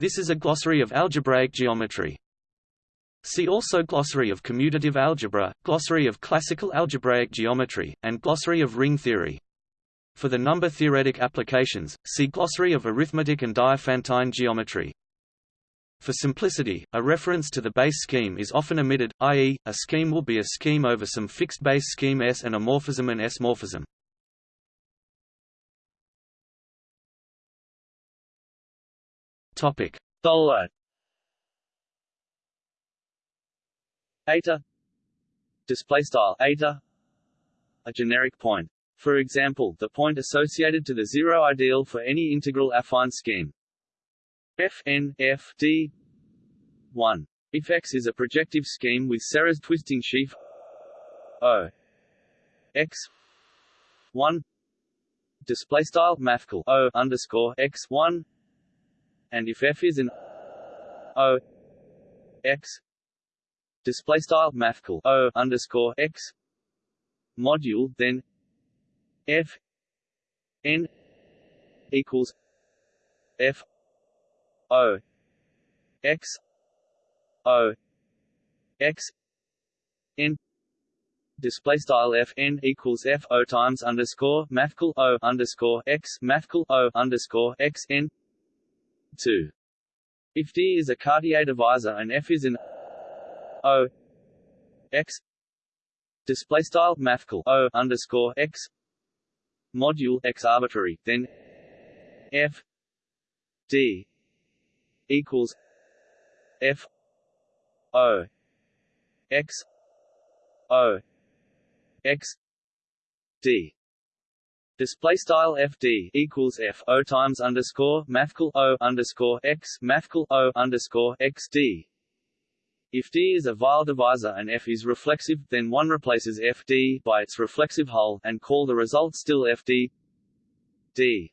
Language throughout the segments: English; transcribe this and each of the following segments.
This is a glossary of algebraic geometry. See also Glossary of commutative algebra, Glossary of classical algebraic geometry, and Glossary of ring theory. For the number-theoretic applications, see Glossary of arithmetic and Diophantine geometry. For simplicity, a reference to the base scheme is often omitted, i.e., a scheme will be a scheme over some fixed base scheme S and a morphism and S-morphism. Topic: Dolot. Eta. Display style eta. A generic point. For example, the point associated to the zero ideal for any integral affine scheme. F n F D 1. If X is a projective scheme with Serre's twisting sheaf O X 1 display style mathcal O underscore X 1 and if F is an O X display style mathcal O underscore X module then F n equals F O X O X N display style f n equals f o times underscore mathcal o underscore x mathcal o underscore x n two. If D is a Cartier divisor and F is an O X display style mathcal O underscore X module X arbitrary, then F D equals F O X O X D Display style FD equals F O times underscore mathcal O underscore X mathcal O underscore X D. If D is a Weil divisor and F is reflexive, then one replaces FD by its reflexive hull, and call the result still FD D.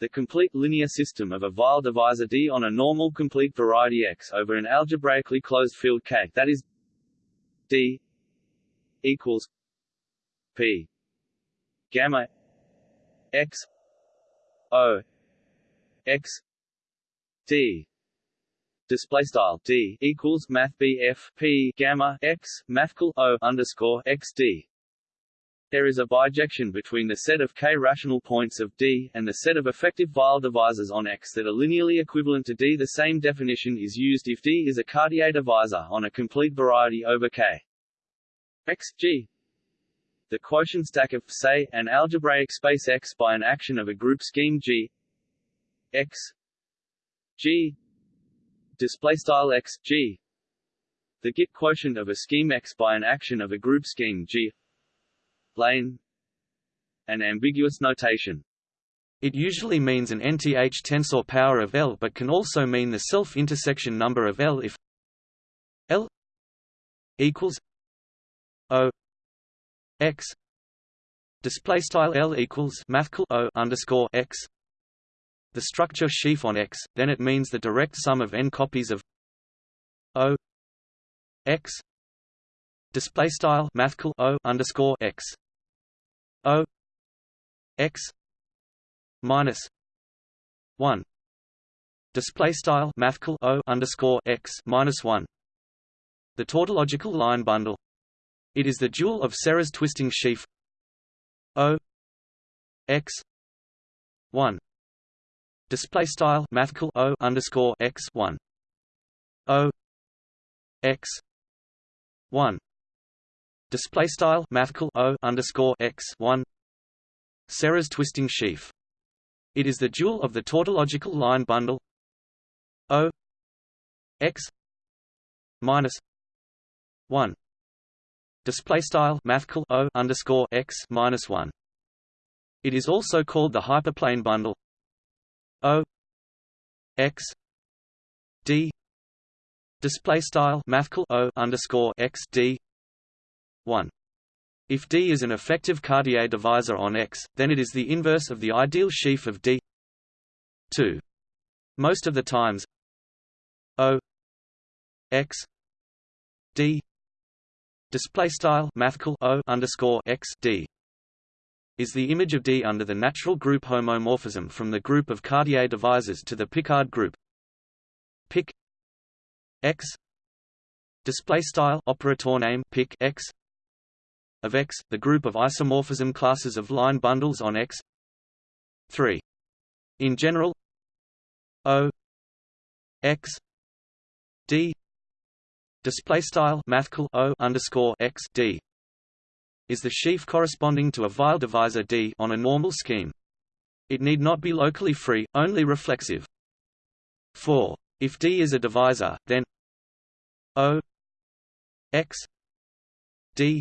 The complete linear system of a Weil divisor D on a normal complete variety X over an algebraically closed field K that is D equals P gamma X O X D display style D equals math BF P gamma X mathcal O underscore X D there is a bijection between the set of k-rational points of D, and the set of effective Weil divisors on X that are linearly equivalent to D. The same definition is used if D is a Cartier divisor on a complete variety over K. X, G. The quotient stack of, say, an algebraic space X by an action of a group scheme G X G display style X G the Git quotient of a scheme X by an action of a group scheme G Lane An ambiguous notation. It usually means an nth tensor power of L but can also mean the self-intersection number of L if L equals O X. Display style L equals mathcal O underscore X. The structure sheaf on X, then it means the direct sum of n copies of O X. Display style mathcal O underscore X. O X minus one. Display style mathcal O underscore X minus one. The tautological line bundle it is the dual of Serre's twisting sheaf. O. X. one. Display style mathcal O underscore X one. O. X. one. Display style mathcal o underscore x one. Serre's twisting sheaf. It is the dual of the tautological line bundle. O. X. minus one display style mathcal o underscore x minus one. It is also called the hyperplane bundle O x d display style mathcal o underscore x d 1. If D is an effective Cartier divisor on X, then it is the inverse of the ideal sheaf of D 2. Most of the times O X D display style mathcal O underscore X D is the image of D under the natural group homomorphism from the group of Cartier divisors to the Picard group pic x display style operator name pic x of X, the group of isomorphism classes of line bundles on X 3. In general O X D display style mathcal O underscore X D is the sheaf corresponding to a Weil divisor D on a normal scheme. It need not be locally free, only reflexive. 4. If D is a divisor, then O x d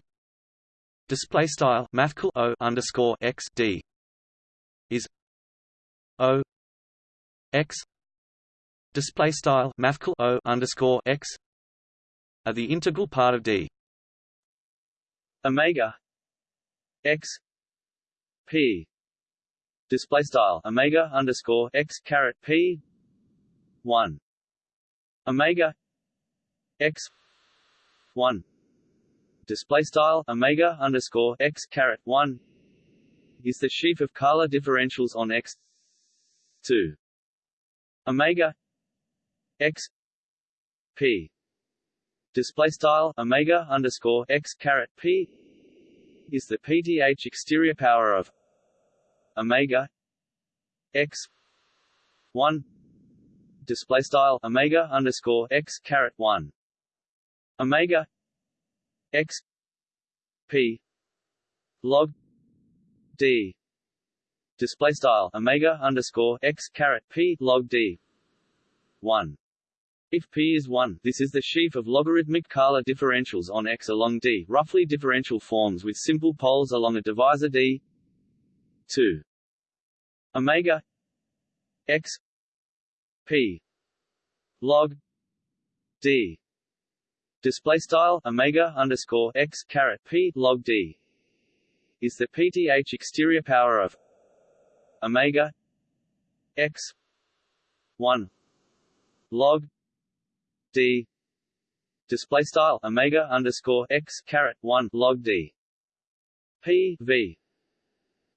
display style mathcal o underscore x d is o x display style mathcal o underscore x are the integral part of d. Omega x p. Display style omega underscore x caret p one. Omega x one. Display style omega underscore x caret one is the sheaf of Kähler differentials on X two. Omega x p display style omega underscore x caret p is the pth exterior power of omega x one. Display style omega underscore x caret one. Omega x p log d. Display style omega underscore x caret p log d 1 if p is 1, this is the sheaf of logarithmic Kähler differentials on x along d, roughly differential forms with simple poles along a divisor d. 2 omega x p log d display style omega underscore x caret p log d is the pth exterior power of omega x 1 log d. Display style omega underscore x caret 1 log d. P v.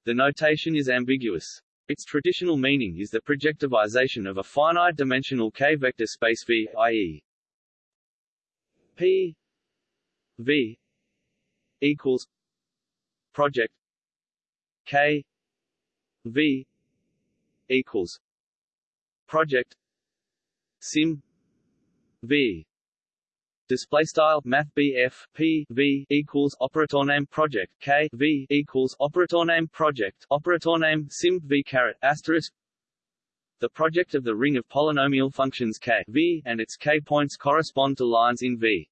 The notation is ambiguous. Its traditional meaning is the projectivization of a finite-dimensional k-vector space V, i.e. P V equals project K V equals project sim V display style math P V equals operator name project K V equals operator name project operator name sim V caret asterisk the project of the ring of polynomial functions k v and its k points correspond to lines in V.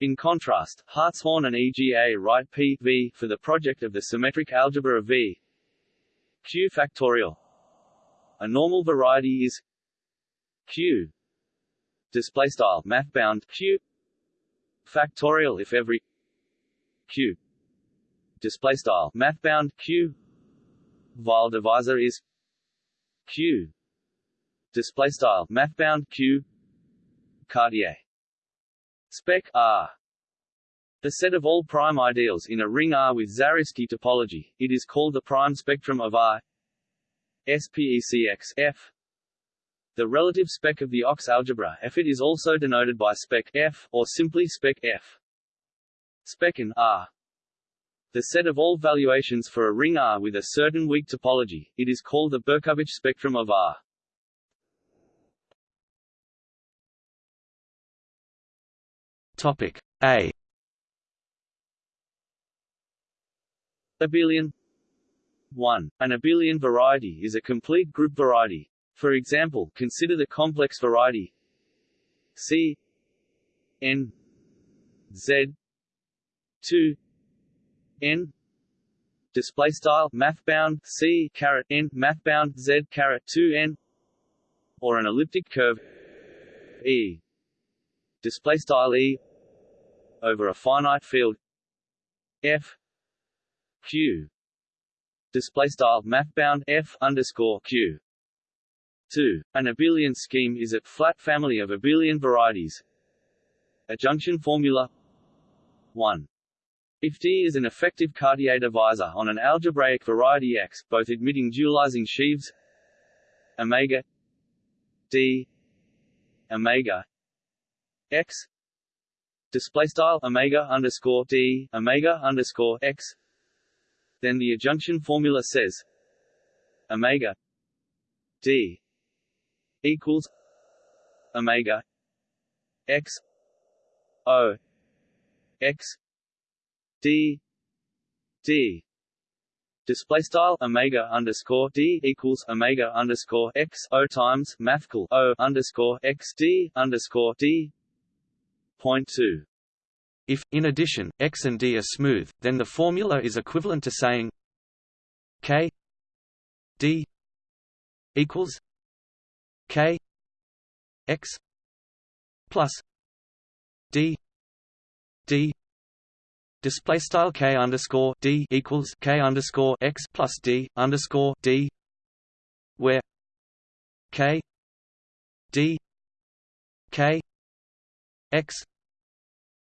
In contrast, Hartshorne and EGA write P v for the project of the symmetric algebra of V. Q factorial. A normal variety is Q display style math bound Q factorial if every Q display style math bound Q Weil divisor is Q display style math bound q Cartier spec R the set of all prime ideals in a ring R with Zariski topology, it is called the prime spectrum of R SPECX F. The relative spec of the OX algebra F it is also denoted by spec F, or simply spec F. Spec in R. The set of all valuations for a ring R with a certain weak topology, it is called the Berkovich spectrum of R. Topic A Abelian 1. An abelian variety is a complete group variety. For example, consider the complex variety C n z 2 n. Display style math bound c caret n math bound z caret 2 n. Or an elliptic curve e. Display style e over a finite field f q. Display style math bound f underscore q 2. An abelian scheme is a flat family of abelian varieties. Adjunction formula 1. If D is an effective Cartier divisor on an algebraic variety X, both admitting dualizing sheaves omega D omega x display style omega underscore d omega underscore x then the adjunction formula says omega d equals omega x o x d d display style omega underscore d equals omega underscore x o times mathcal o underscore x d underscore d point two. If, in addition, x and d are smooth, then the formula is equivalent to saying k d equals k x plus d d display style k underscore d equals k underscore x plus d underscore d where k d k x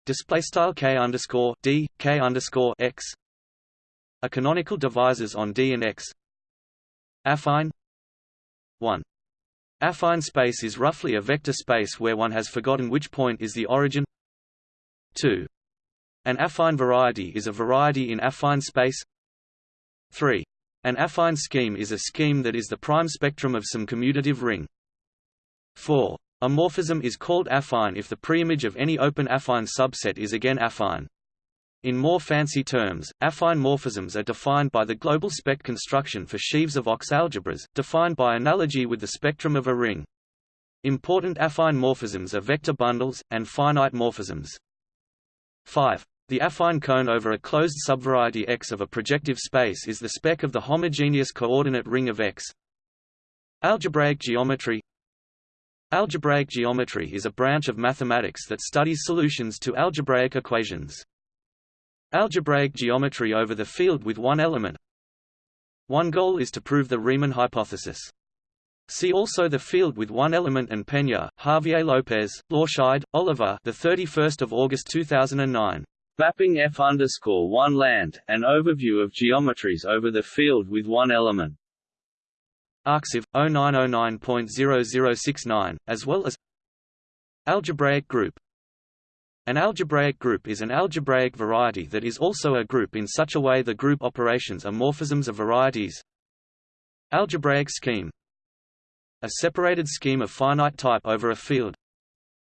display style k underscore d k underscore x are canonical divisors on d and x affine 1 affine space is roughly a vector space where one has forgotten which point is the origin 2 an affine variety is a variety in affine space 3. An affine scheme is a scheme that is the prime spectrum of some commutative ring 4. A morphism is called affine if the preimage of any open affine subset is again affine. In more fancy terms, affine morphisms are defined by the global spec construction for sheaves of Ox algebras, defined by analogy with the spectrum of a ring. Important affine morphisms are vector bundles, and finite morphisms. 5. The affine cone over a closed subvariety X of a projective space is the spec of the homogeneous coordinate ring of X. Algebraic geometry Algebraic geometry is a branch of mathematics that studies solutions to algebraic equations. Algebraic geometry over the field with one element One goal is to prove the Riemann hypothesis. See also the field with one element and Peña, Javier Lopez, Lorscheid, Oliver the 31st of August 2009. Mapping F underscore one land, an overview of geometries over the field with one element. Arxiv 0909.0069, as well as Algebraic group. An algebraic group is an algebraic variety that is also a group in such a way the group operations are morphisms of varieties. Algebraic scheme A separated scheme of finite type over a field.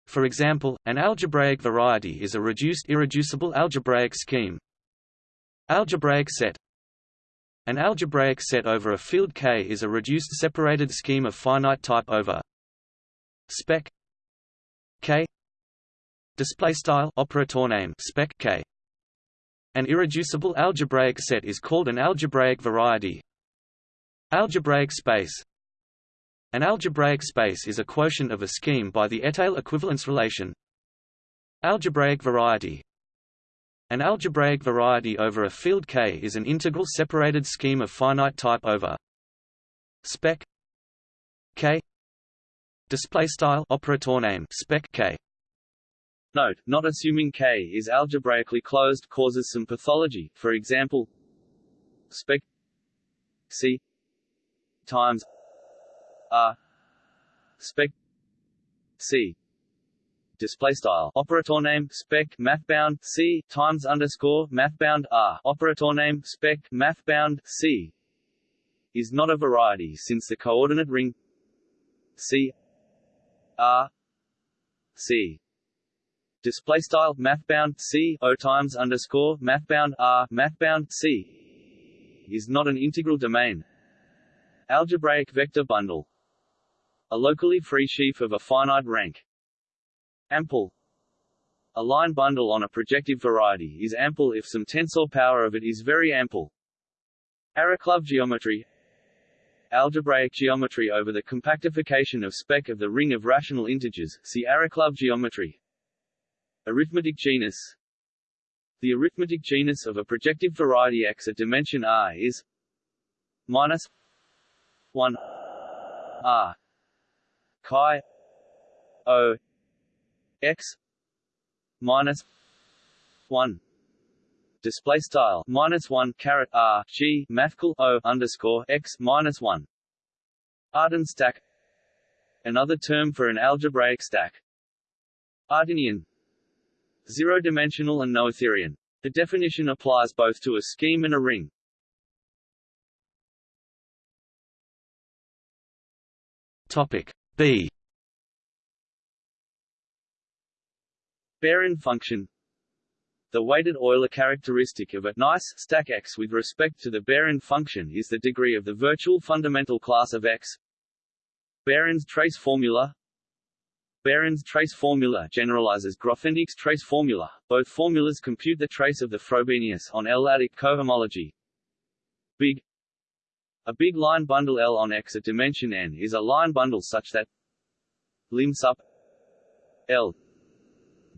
For example, an algebraic variety is a reduced irreducible algebraic scheme. Algebraic set An algebraic set over a field K is a reduced separated scheme of finite type over spec K display style operator name spec K. An irreducible algebraic set is called an algebraic variety. Algebraic space. An algebraic space is a quotient of a scheme by the étale equivalence relation. Algebraic variety. An algebraic variety over a field K is an integral separated scheme of finite type over spec K. Display style operator name spec K Note, not assuming K is algebraically closed causes some pathology, for example spec C times R spec C display style. Operator name spec mathbound C times underscore mathbound R. Operator name spec mathbound C. Is not a variety since the coordinate ring C R C display style mathbound C O times underscore mathbound R mathbound C is not an integral domain algebraic vector bundle a locally free sheaf of a finite rank. Ample A line bundle on a projective variety is ample if some tensor power of it is very ample. Arakelov geometry Algebraic geometry over the compactification of spec of the ring of rational integers, see Arakelov geometry. Arithmetic genus. The arithmetic genus of a projective variety X at dimension R is minus 1 R chi o x minus 1 display style minus 1 caret r g mathcal o underscore x minus 1 Artin stack. Another term for an algebraic stack. Artinian Zero-dimensional and noetherian. The definition applies both to a scheme and a ring. Topic B. Behrend function The weighted Euler characteristic of a nice stack X with respect to the Behrend function is the degree of the virtual fundamental class of X. Behrend's trace formula Behrend's trace formula generalizes Grothendieck's trace formula. Both formulas compute the trace of the Frobenius on L-adic cohomology. Big A big line bundle L on X at dimension n is a line bundle such that lim sup L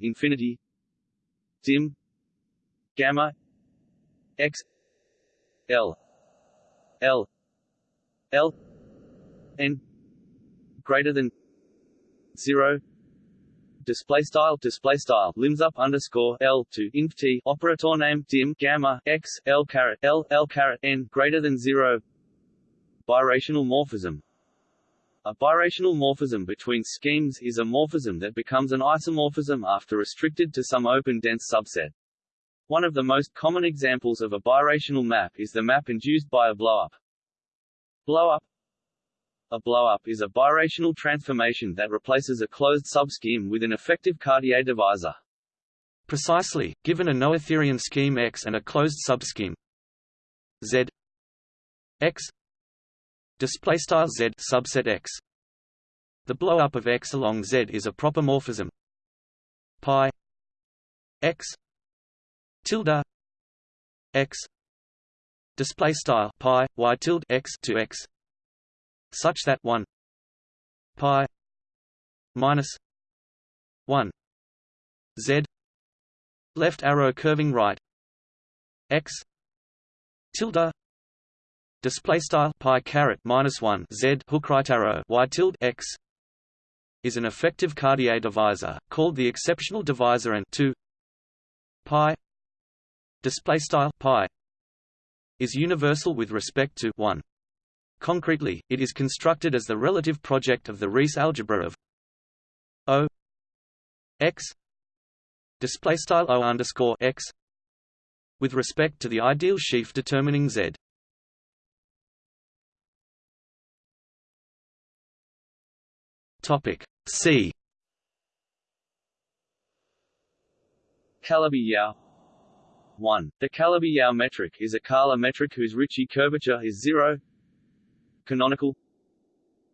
infinity dim gamma X L L L n greater than zero. Display style display style. Limbs up underscore L to inf T. Operator name dim gamma X L caret L L caret N greater than zero. Birational morphism. A birational morphism between schemes is a morphism that becomes an isomorphism after restricted to some open dense subset. One of the most common examples of a birational map is the map induced by a blowup. Blowup a blowup is a birational transformation that replaces a closed subscheme with an effective Cartier divisor. Precisely, given a noetherian scheme X and a closed subscheme Z X display style Z subset X. The blowup of X along Z is a proper morphism pi X tilde X display style pi y tilde X to X such that 1 pi minus 1 z left arrow curving right x tilde display style pi caret minus 1 z hook right arrow y tilde x is an effective Cartier divisor called the exceptional divisor and 2 pi display style pi is universal with respect to 1 Concretely, it is constructed as the relative project of the Rees algebra of O x display O underscore x with respect to the ideal sheaf determining Z. Topic C. Calabi-Yau 1. The Calabi-Yau metric is a Kähler metric whose Ricci curvature is zero Canonical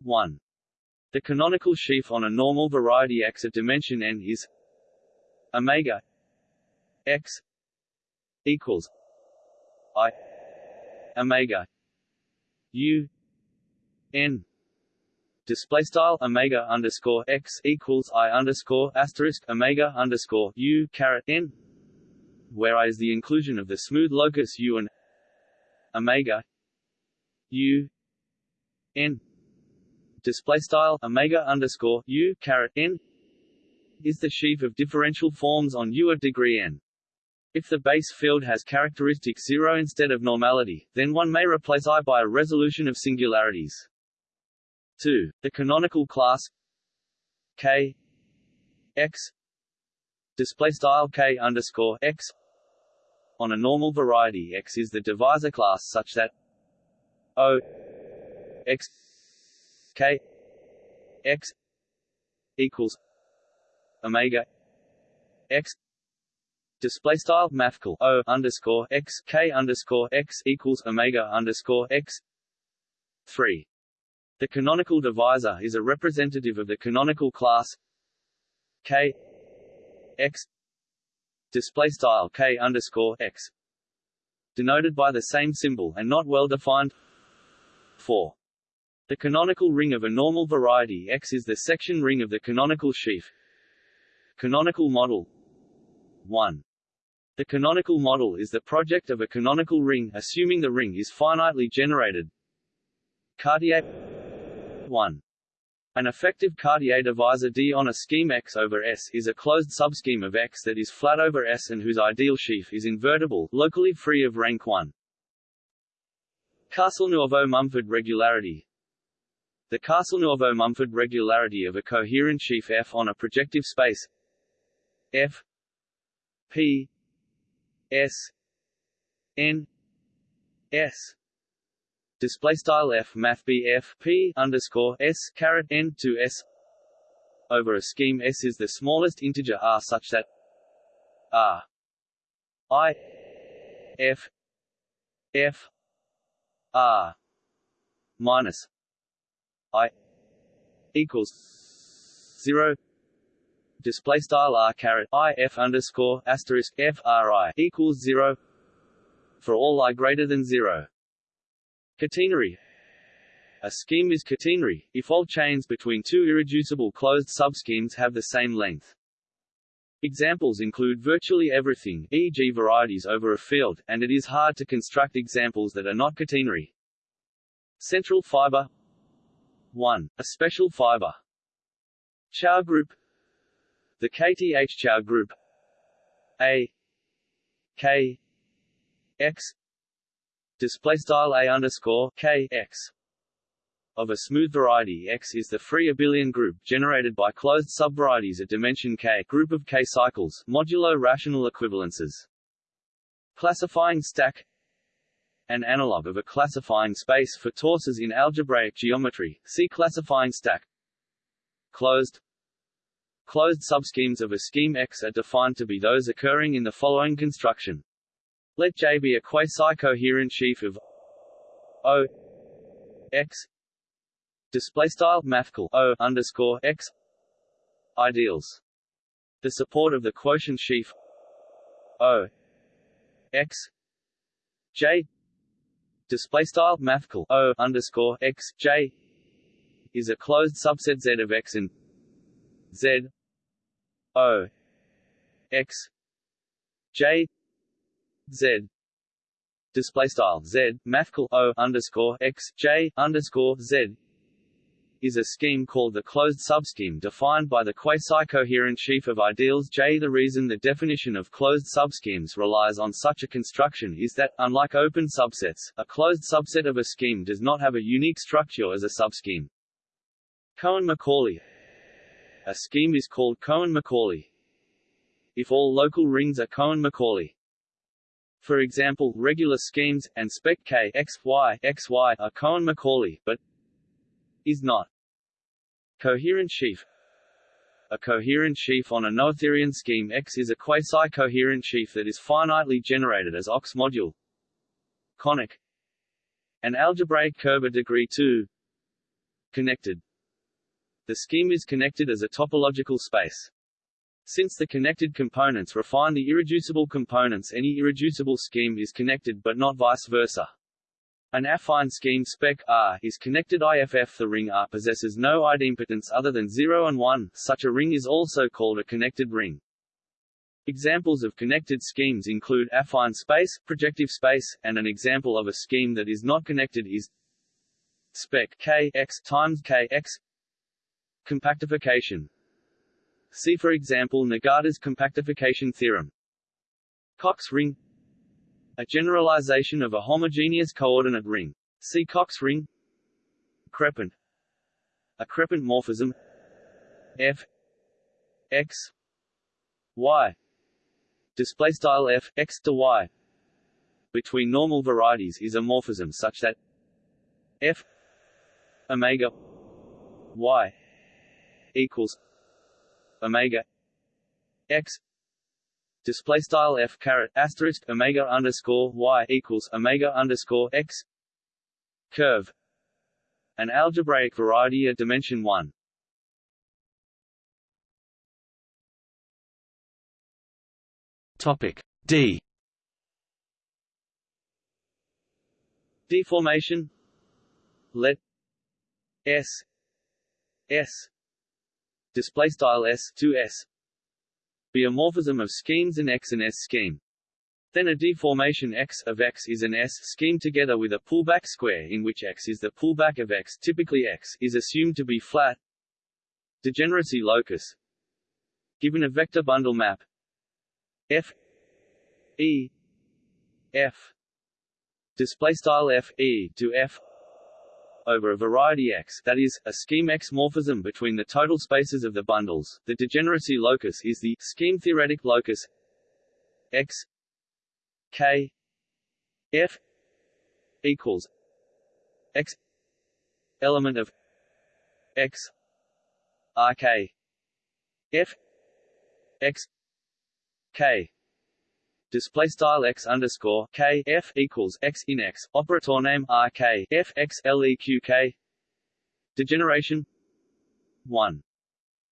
1. The canonical sheaf on a normal variety X at dimension n is omega X equals I omega U n display style omega underscore x equals i underscore asterisk omega underscore u caret n, where i is the inclusion of the smooth locus u and omega u n display style omega underscore u caret n is the sheaf of differential forms on U of degree n. If the base field has characteristic zero instead of normality, then one may replace I by a resolution of singularities. 2. The canonical class K X display style K underscore X on a normal variety X is the divisor class such that O x k x equals omega x display style mathcal o underscore x k underscore x equals omega underscore x three. The canonical divisor is a representative of the canonical class k x display style k underscore x denoted by the same symbol and not well defined. Four. The canonical ring of a normal variety X is the section ring of the canonical sheaf. Canonical model 1. The canonical model is the project of a canonical ring assuming the ring is finitely generated. Cartier 1. An effective Cartier divisor D on a scheme X over S is a closed subscheme of X that is flat over S and whose ideal sheaf is invertible, locally free of rank 1. Castelnuovo Mumford regularity The Castelnuovo-Mumford regularity of a coherent sheaf F on a projective space F P S N S. Display style F math B F P underscore S caret N to S. Over a scheme S is the smallest integer R such that R I F F R minus I equals zero display style r caret i f underscore asterisk f r i equals zero for all i greater than zero. Catenary a scheme is catenary, if all chains between two irreducible closed subschemes have the same length. Examples include virtually everything, e.g. varieties over a field, and it is hard to construct examples that are not catenary. Central fiber 1. A special fiber. Chow group. The KTH Chow group. A. K. X. Display style A underscore K X. Of a smooth variety X is the free abelian group generated by closed subvarieties at dimension K. Group of K cycles modulo rational equivalences. Classifying stack An analog of a classifying space for torsors in algebraic geometry, see classifying stack. Closed. Closed subschemes of a scheme X are defined to be those occurring in the following construction. Let J be a quasi-coherent sheaf of O X. Mathcal o underscore x. Ideals. The support of the quotient sheaf o x. J display style mathcal o underscore x j is a closed subset Z of X and Z O X J Z. Display style Z mathcal O underscore X J underscore Z is a scheme called the closed subscheme defined by the quasi-coherent sheaf of ideals J. The reason the definition of closed subschemes relies on such a construction is that, unlike open subsets, a closed subset of a scheme does not have a unique structure as a subscheme. Cohen-Macaulay A scheme is called Cohen-Macaulay if all local rings are Cohen-Macaulay. For example, regular schemes, and spec K x, y, x, y are Cohen-Macaulay, but is not. Coherent sheaf. A coherent sheaf on a noetherian scheme X is a quasi-coherent sheaf that is finitely generated as OX module. Conic. An algebraic curve of degree 2 connected. The scheme is connected as a topological space. Since the connected components refine the irreducible components any irreducible scheme is connected but not vice versa. An affine scheme spec R is connected IFF. The ring R possesses no idempotents other than 0 and 1. Such a ring is also called a connected ring. Examples of connected schemes include affine space, projective space, and an example of a scheme that is not connected is spec K x times K x compactification. See for example Nagata's compactification theorem. Cox ring a generalization of a homogeneous coordinate ring. See Cox ring. Crepant. A crepant morphism. F x y display style f x to y between normal varieties is a morphism such that f omega y equals omega x display style f caret asterisk omega underscore y equals omega underscore x. Curve. An algebraic variety at dimension 1 topic d. Deformation. Let s s. Display style s to s be a morphism of schemes an X and S scheme. Then a deformation X of X is an S scheme together with a pullback square in which X is the pullback of X typically X is assumed to be flat. Degeneracy locus. Given a vector bundle map. F. E. F. Display style F E to F over a variety X that is, a scheme X morphism between the total spaces of the bundles. The degeneracy locus is the scheme theoretic locus X K F equals X element of X R K F X K display style x underscore k f equals x in x operator name r k f x l e q k. Degeneration. 1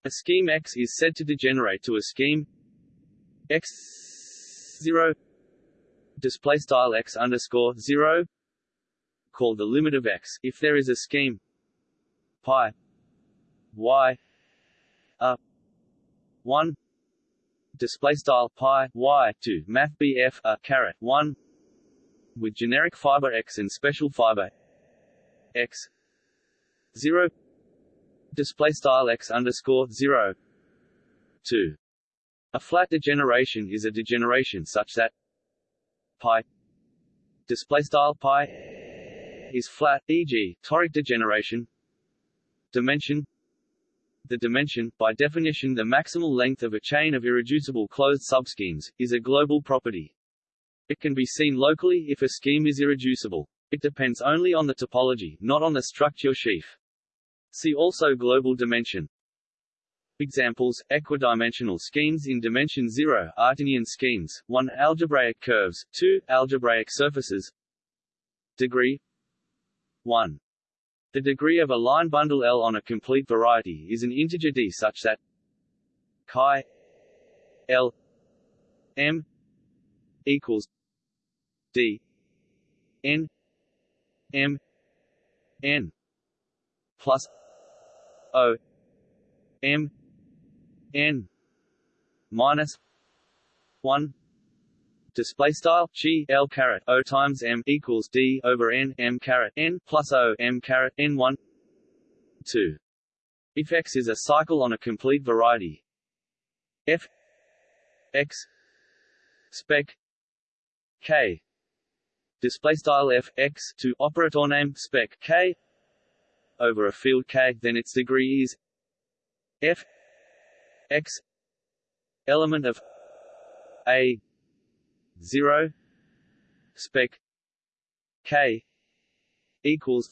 a scheme x is said to degenerate to a scheme x 0 display style x underscore 0 called the limit of x. If there is a scheme pi y a 1 display style pi y to math BF a caret 1 with generic fiber X and special fiber X 0 display style X underscore 0 2 a flat degeneration is a degeneration such that pi display style pi is flat e.g. toric degeneration dimension the dimension, by definition the maximal length of a chain of irreducible closed subschemes, is a global property. It can be seen locally if a scheme is irreducible. It depends only on the topology, not on the structure sheaf. See also global dimension. Examples, equidimensional schemes in dimension 0, Artinian schemes, 1 algebraic curves, 2 algebraic surfaces. Degree 1 the degree of a line bundle L on a complete variety is an integer d such that chi L M equals D N M N plus O M N minus one display style chi l caret o times m equals d over n m caret n plus o m caret n one two. If X is a cycle on a complete variety, f x spec k display style f x to operator name spec k over a field k, then its degree is f x element of a 0 spec k equals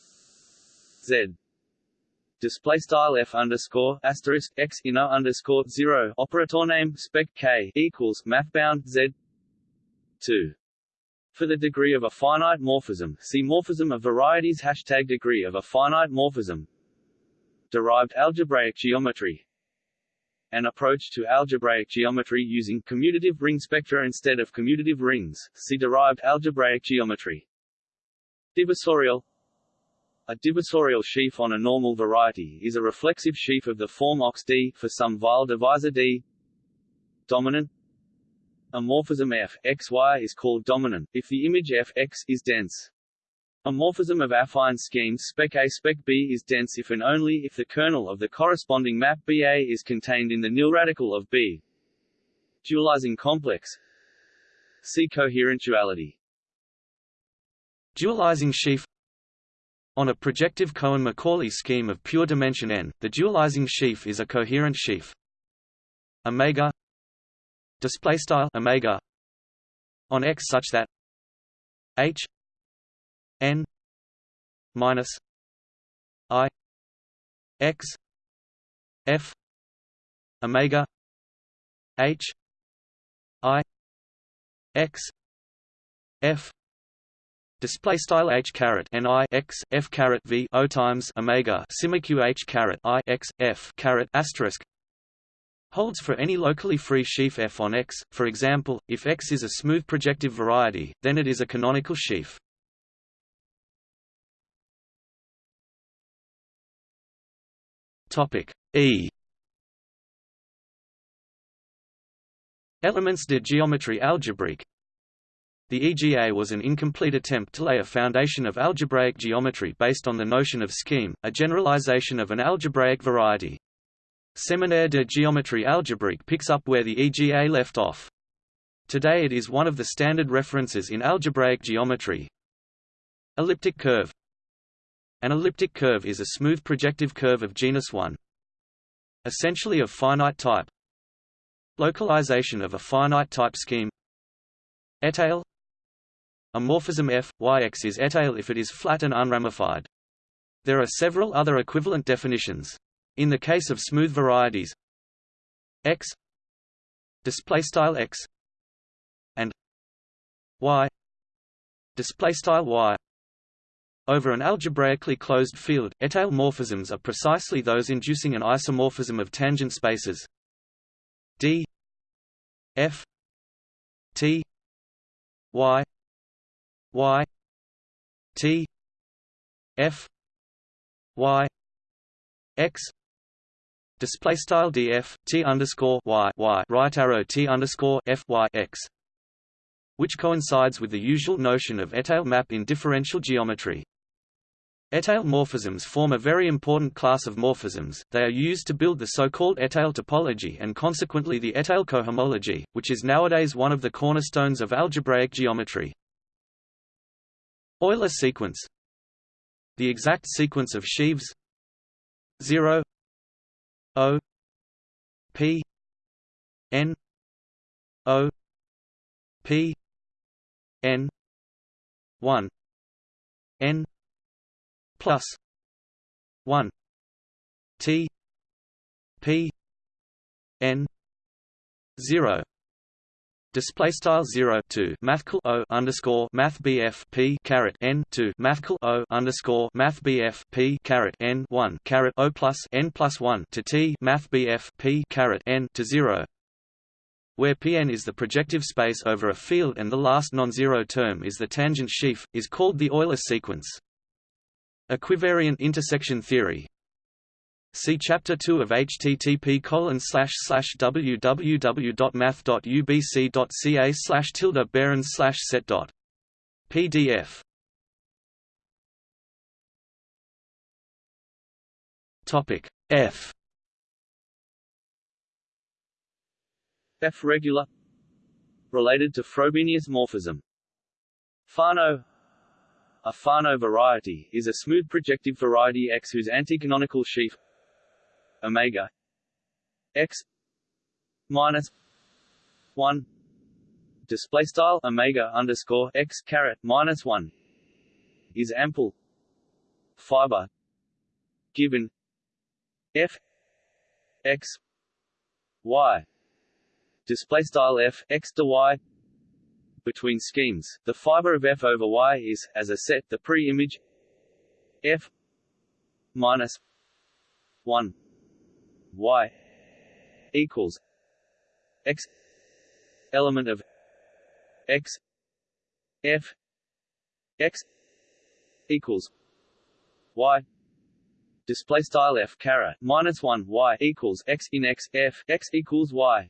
z display style f underscore asterisk x inner underscore zero operator name spec k equals mathbound z two. For the degree of a finite morphism, see morphism of varieties hashtag degree of a finite morphism. Derived algebraic geometry an approach to algebraic geometry using commutative ring spectra instead of commutative rings, see derived algebraic geometry. Divisorial A divisorial sheaf on a normal variety is a reflexive sheaf of the form ox D for some Weil divisor D. Dominant A morphism f x y is called dominant, if the image f x is dense. A morphism of affine schemes spec A spec B is dense if and only if the kernel of the corresponding map BA is contained in the nilradical of B. Dualizing complex See coherent duality. Dualizing sheaf On a projective Cohen-Macaulay scheme of pure dimension n, the dualizing sheaf is a coherent sheaf. Omega display style omega on X such that H n minus i x f omega h i x f Display style h caret n i x f caret v o times omega simiq h caret i x f caret asterisk holds for any locally free sheaf f on X. For example, if X is a smooth projective variety, then it is a canonical sheaf. Topic E Elements de géométrie algébrique The EGA was an incomplete attempt to lay a foundation of algebraic geometry based on the notion of scheme, a generalization of an algebraic variety. Séminaire de géométrie algébrique picks up where the EGA left off. Today it is one of the standard references in algebraic geometry. Elliptic curve An elliptic curve is a smooth projective curve of genus 1. Essentially of finite type. Localization of a finite type scheme Étale A morphism f, yx is étale if it is flat and unramified. There are several other equivalent definitions. In the case of smooth varieties x display style x and y display style y over an algebraically closed field, étale morphisms are precisely those inducing an isomorphism of tangent spaces d f t y y t f y x display style df t underscore y y right arrow t underscore f y x which coincides with the usual notion of étale map in differential geometry. Étale morphisms form a very important class of morphisms, they are used to build the so-called étale topology and consequently the étale cohomology, which is nowadays one of the cornerstones of algebraic geometry. Euler sequence. The exact sequence of sheaves. 0 O. P. N. O. P. N. One. N plus one T P N zero Display style zero two mathcal o underscore math bf p caret n two mathcal o underscore math bf p caret n one caret o plus n plus one to t math bf p caret n to zero, where Pn is the projective space over a field and the last non-zero term is the tangent sheaf, is called the Euler sequence. Equivariant intersection theory See Chapter 2 of http www.math.ubc.ca slash tilde Behrend slash set dot. PDF Topic F F regular related to Frobenius morphism. Fano A Fano variety is a smooth projective variety X whose anticanonical sheaf omega x minus one display style omega underscore x caret minus one is ample fiber given f x y display style f x to y between schemes. The fiber of f over y is as a set the pre-image f minus 1 y equals x element of x f x equals y display style f caret minus 1 y equals x in x f x equals y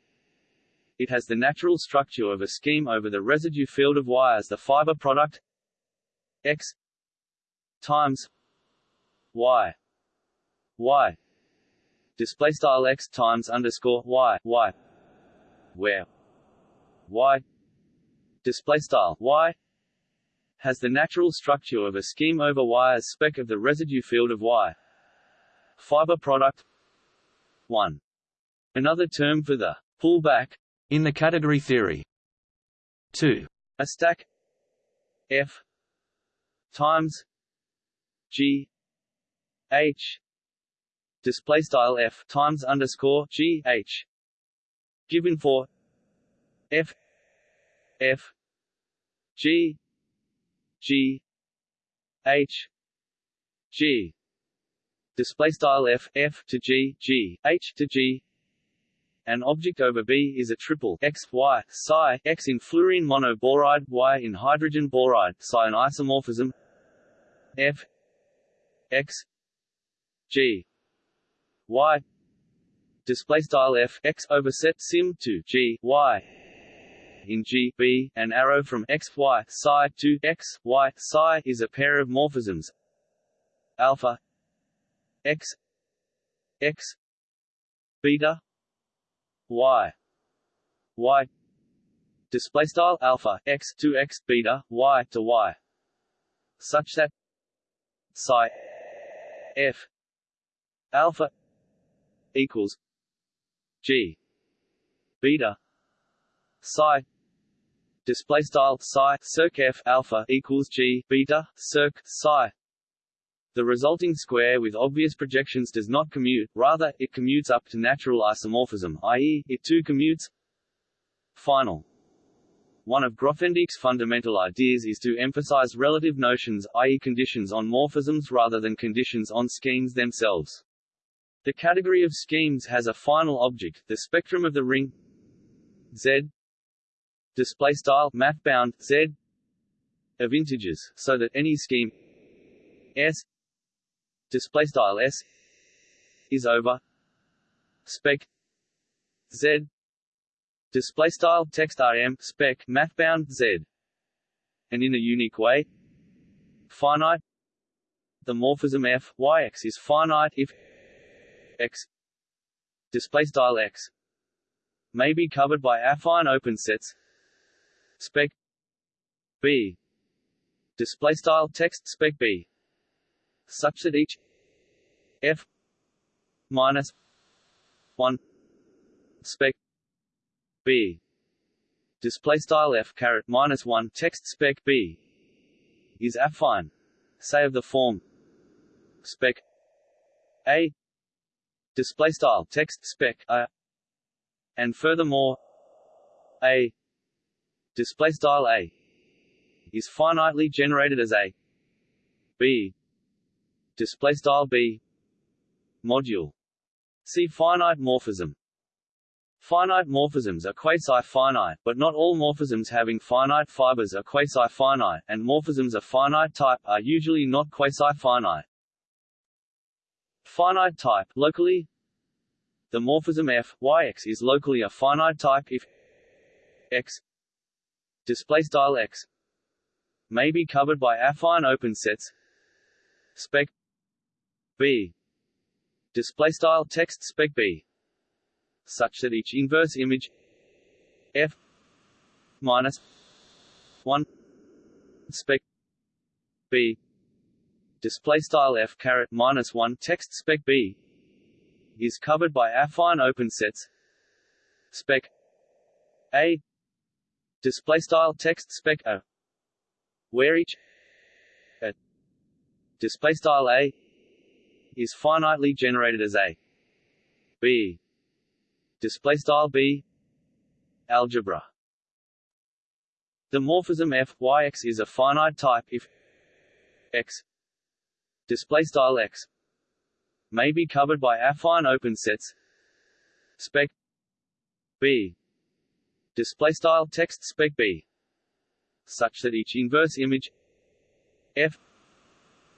it has the natural structure of a scheme over the residue field of y as the fiber product. X times y y display style x times underscore y y where y display style y has the natural structure of a scheme over y as spec of the residue field of y fiber product 1 another term for the pullback in the category theory. 2 a stack. F. Times. G. H. Display style f. Times underscore g h. Given for f. F. G. G. H. G. Display style f. F to g. G. H to g an object over B is a triple x y psi x in fluorine monoboride y in hydrogen boride psi an isomorphism f x g y. Display style f x overset sim to g y. In G B, an arrow from x y psi to x y psi is a pair of morphisms. Alpha x x beta y. Y. Display style alpha x to x beta y to y. Such that psi f alpha equals g beta psi display style psi circ f alpha equals g beta circ psi the resulting square with obvious projections does not commute, rather, it commutes up to natural isomorphism, i.e., it too commutes. Final. One of Grothendieck's fundamental ideas is to emphasize relative notions, i.e. conditions on morphisms rather than conditions on schemes themselves. The category of schemes has a final object, the spectrum of the ring Z display style math bound Z of integers, so that any scheme S display style S is over. Spec Z. Display style text rm spec math bound Z. And in a unique way finite. The morphism f y x is finite if x. Display style x may be covered by affine open sets. Spec b. Display style text spec b such that each f minus 1 spec b. Display style f caret minus 1 text spec b is affine say of the form spec a. Display style text spec a. And furthermore a. Display style a is finitely generated as a b display style b module see finite morphism Finite morphisms are quasi-finite, but not all morphisms having finite fibers are quasi-finite, and morphisms of finite type are usually not quasi-finite. Finite type locally The morphism f yx is locally a finite type if x display style x may be covered by affine open sets spec b. Display style text spec b such that each inverse image f minus 1 spec b. Display style f caret minus 1 text spec b is covered by affine open sets spec a. Display style text spec a where each a display style a is finitely generated as a b. Display style b. Algebra. The morphism f yx is a finite type if x display style x may be covered by affine open sets. Spec b. Display style text spec b. Such that each inverse image f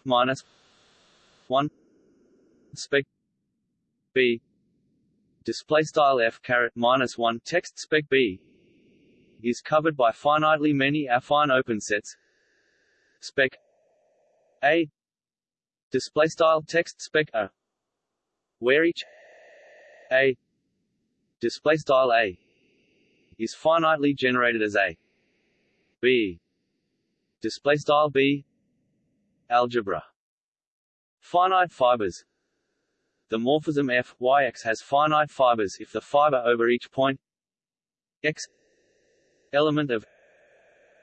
minus 1 spec b. Display style f caret minus 1 text spec b. Is covered by finitely many affine open sets. Spec a. Display style text spec a. Where each a. Display style a is finitely generated as a. B. Display style b. Algebra. Finite fibers the morphism f yx has finite fibers if the fiber over each point x element of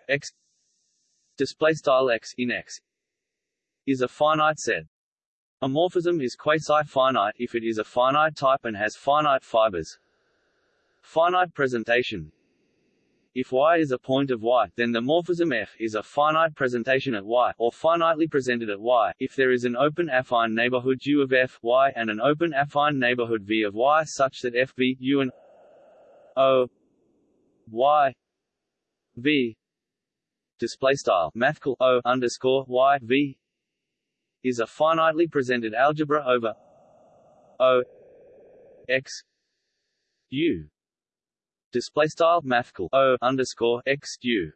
x display style x in x is a finite set. A morphism is quasi-finite if it is a finite type and has finite fibers. Finite presentation if Y is a point of Y, then the morphism F is a finite presentation at Y, or finitely presented at Y, if there is an open affine neighborhood U of F Y and an open affine neighborhood V of Y such that F V U and O Y V display style mathcal O underscore Y V is a finitely presented algebra over O X U display style mathcal o underscore x u.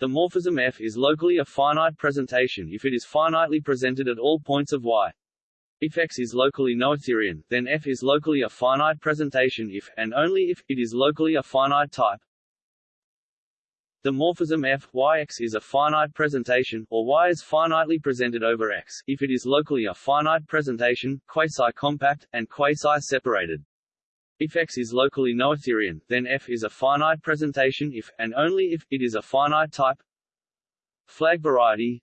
The morphism f is locally a finite presentation if it is finitely presented at all points of y. If x is locally noetherian, then f is locally a finite presentation if, and only if, it is locally a finite type. The morphism f y x is a finite presentation, or y is finitely presented over x, if it is locally a finite presentation, quasi-compact, and quasi-separated. If X is locally noetherian, then F is a finite presentation if, and only if, it is a finite type. Flag variety.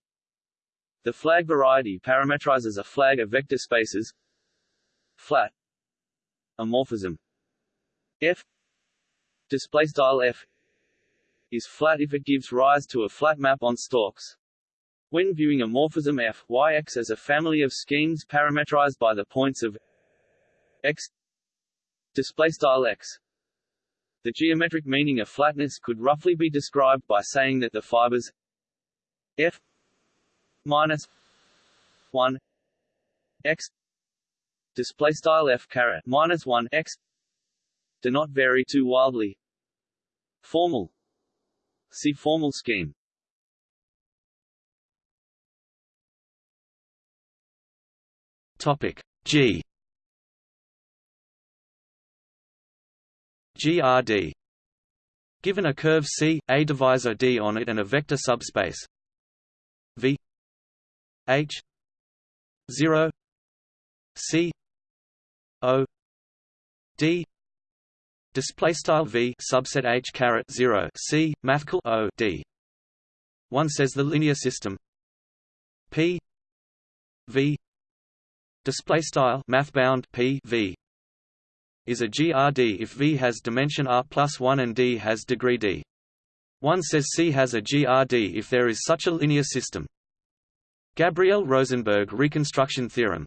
The flag variety parametrizes a flag of vector spaces. Flat. A morphism F. Display style F. Is flat if it gives rise to a flat map on stalks. When viewing a morphism f, y x as a family of schemes parametrized by the points of x display style x. The geometric meaning of flatness could roughly be described by saying that the fibers f minus 1 x display style f caret minus 1 x do not vary too wildly. Formal. See formal scheme. Topic G GRD Given a curve C, a divisor D on it and a vector subspace. V. H. 0 C. O. D. Display style V subset H caret 0 C mathcal O D. One says the linear system. P. V. Display style math bound P V is a GRD if V has dimension R plus 1 and D has degree D. One says C has a GRD if there is such a linear system. Gabriel-Rosenberg reconstruction theorem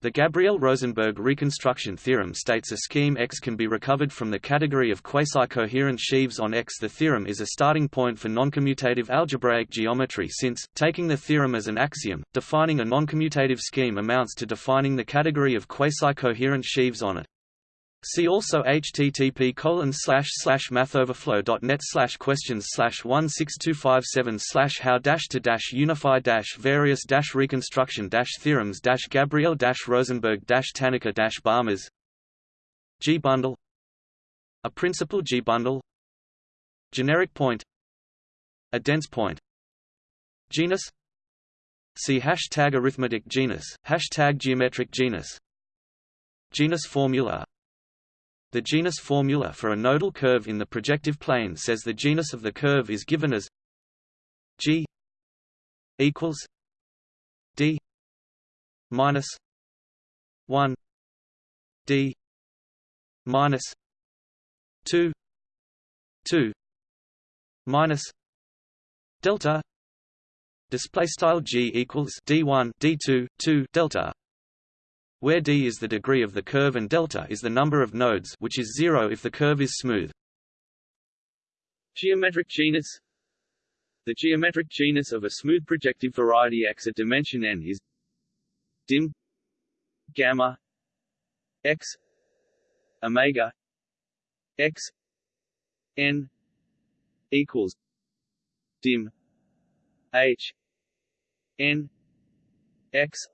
The Gabriel-Rosenberg reconstruction theorem states a scheme X can be recovered from the category of quasi-coherent sheaves on X. The theorem is a starting point for noncommutative algebraic geometry since, taking the theorem as an axiom, defining a noncommutative scheme amounts to defining the category of quasi-coherent sheaves on it. See also http colon slash slash mathoverflow.net slash questions slash one six two five seven slash how dash to dash unify dash various dash reconstruction dash theorems dash Gabriel dash Rosenberg dash Tannaka dash Balmers G bundle. A principal G bundle. Generic point. A dense point. Genus. See hashtag arithmetic genus, hashtag geometric genus. Genus formula the genus formula for a nodal curve in the projective plane says the genus of the curve is given as G equals D minus one D minus two two minus delta display style G equals D1 D2 2 delta where d is the degree of the curve and delta is the number of nodes which is zero if the curve is smooth. Geometric genus The geometric genus of a smooth projective variety X at dimension n is dim gamma x omega x n equals dim h n x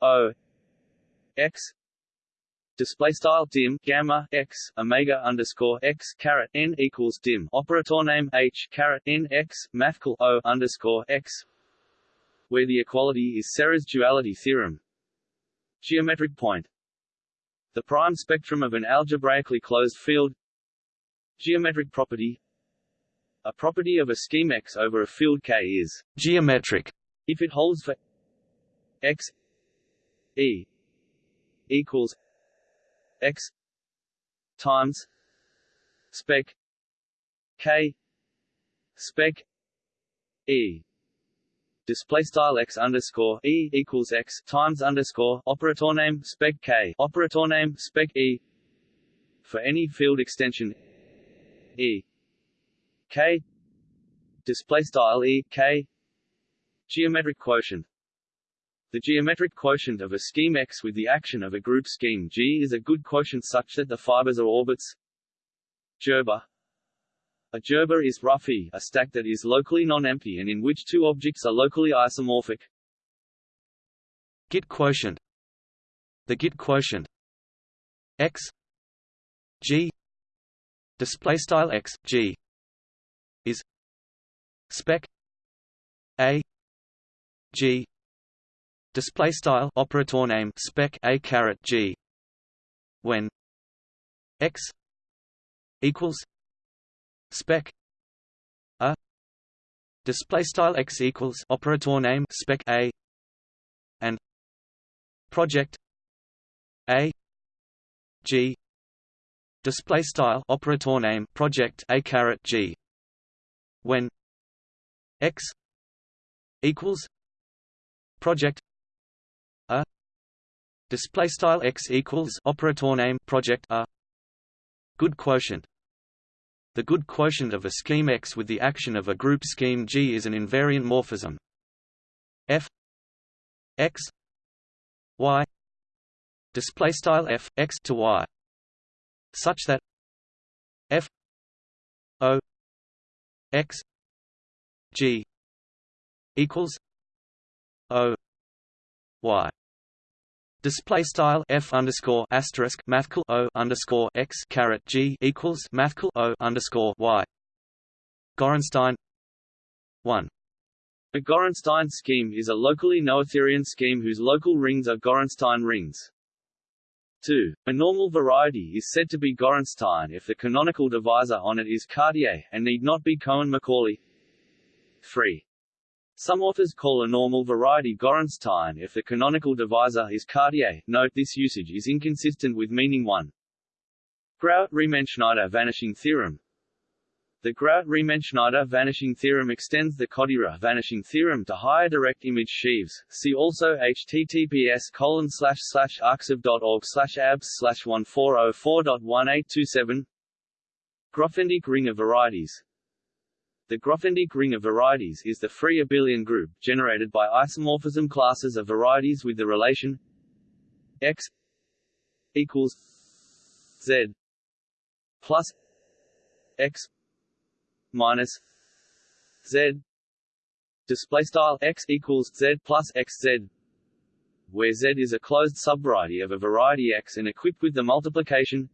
o x. Display style dim gamma x omega underscore x caret n equals dim. Operator name h caret n x mathcal o underscore x where the equality is Serre's duality theorem. Geometric point. The prime spectrum of an algebraically closed field. Geometric property. A property of a scheme X over a field K is geometric. If it holds for X E equals x times spec k spec e. Display style x underscore e equals x times underscore operator name spec k operator name spec e for any field extension e. K. Display style e k. Geometric quotient the geometric quotient of a scheme X with the action of a group scheme G is a good quotient such that the fibers are orbits. Gerbe. A gerbe is roughly a stack that is locally non-empty and in which two objects are locally isomorphic. Git quotient. The Git quotient. X. G. Display style X G. Is. Spec. A. G display style operator name spec a caret g. When x equals spec a. Display style x equals operator name spec a. And project a. G. Display style operator name project a caret g. When x equals project display style x equals operator name project a good quotient. The good quotient of a scheme X with the action of a group scheme G is an invariant morphism. F x y display style f x to y such that f o x g equals o y Display style f underscore asterisk mathcal o underscore x g equals mathcal o underscore y. Gorenstein one. A Gorenstein scheme is a locally noetherian scheme whose local rings are Gorenstein rings. 2. A normal variety is said to be Gorenstein if the canonical divisor on it is Cartier, and need not be Cohen-Macaulay. 3. Some authors call a normal variety Gorenstein if the canonical divisor is Cartier. Note this usage is inconsistent with meaning 1. Grauert-Riemenschneider vanishing theorem The Grauert-Riemenschneider vanishing theorem extends the Kodaira vanishing theorem to higher direct image sheaves. See also https colon slash slash arxiv.org slash abs slash 1404.1827 Grothendieck ring of varieties the Grothendieck ring of varieties is the free abelian group, generated by isomorphism classes of varieties with the relation x equals z plus x minus z. Display style x equals z plus x z where z is a closed subvariety of a variety x and equipped with the multiplication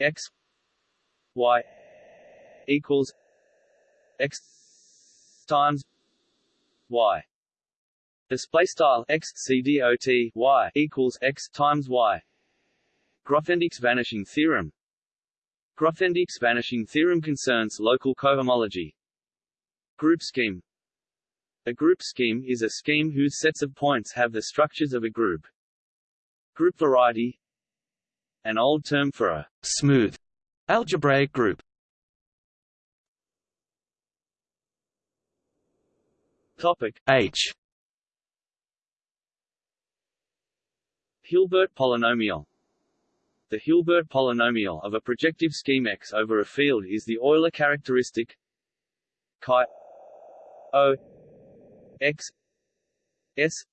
x y equals x times y. Display style x c dot y equals x times y. Grothendieck's vanishing theorem. Grothendieck's vanishing theorem concerns local cohomology. Group scheme. A group scheme is a scheme whose sets of points have the structures of a group. Group variety. An old term for a smooth algebraic group Topic H. Hilbert polynomial. The Hilbert polynomial of a projective scheme X over a field is the Euler characteristic chi O X S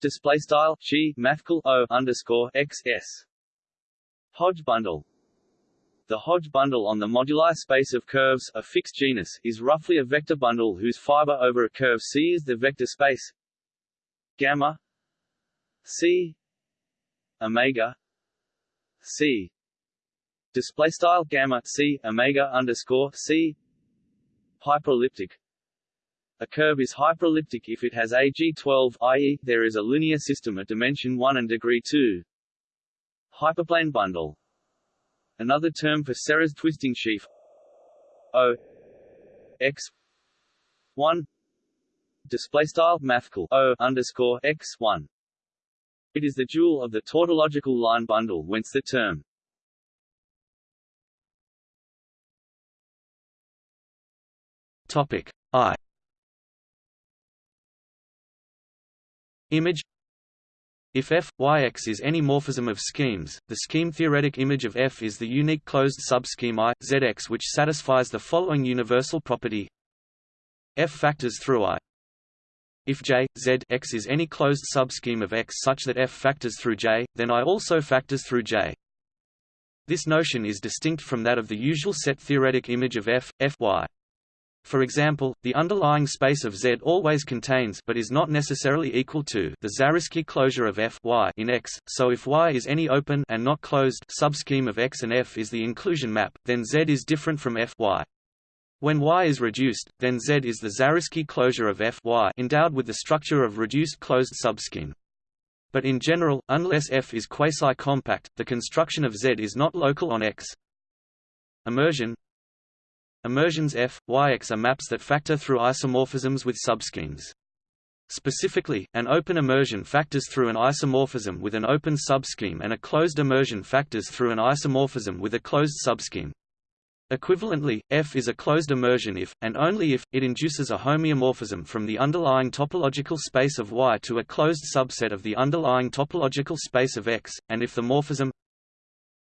display style chi mathcal O underscore X S Hodge bundle the Hodge bundle on the moduli space of curves a fixed genus is roughly a vector bundle whose fiber over a curve C is the vector space. Gamma. C. Omega. C. Display style gamma C omega underscore C. Hyperelliptic. A curve is hyperelliptic if it has AG12 i.e., there is a linear system at dimension 1 and degree 2. Hyperplane bundle Another term for Serre's twisting sheaf O x one display style mathcal O underscore x one. It is the dual of the tautological line bundle, whence the term. Topic I. Image if f, yx is any morphism of schemes, the scheme-theoretic image of f is the unique closed subscheme I, Zx which satisfies the following universal property f factors through I. If J, Z, X is any closed subscheme of X such that f factors through J, then I also factors through J. This notion is distinct from that of the usual set theoretic image of f, Fy. For example, the underlying space of Z always contains but is not necessarily equal to the Zariski closure of F y in X, so if Y is any open and not closed subscheme of X and F is the inclusion map, then Z is different from F y. When Y is reduced, then Z is the Zariski closure of F y endowed with the structure of reduced closed subscheme. But in general, unless F is quasi-compact, the construction of Z is not local on X. Immersion Immersions F, Yx are maps that factor through isomorphisms with subschemes. Specifically, an open immersion factors through an isomorphism with an open subscheme and a closed immersion factors through an isomorphism with a closed subscheme. Equivalently, F is a closed immersion if, and only if, it induces a homeomorphism from the underlying topological space of Y to a closed subset of the underlying topological space of X, and if the morphism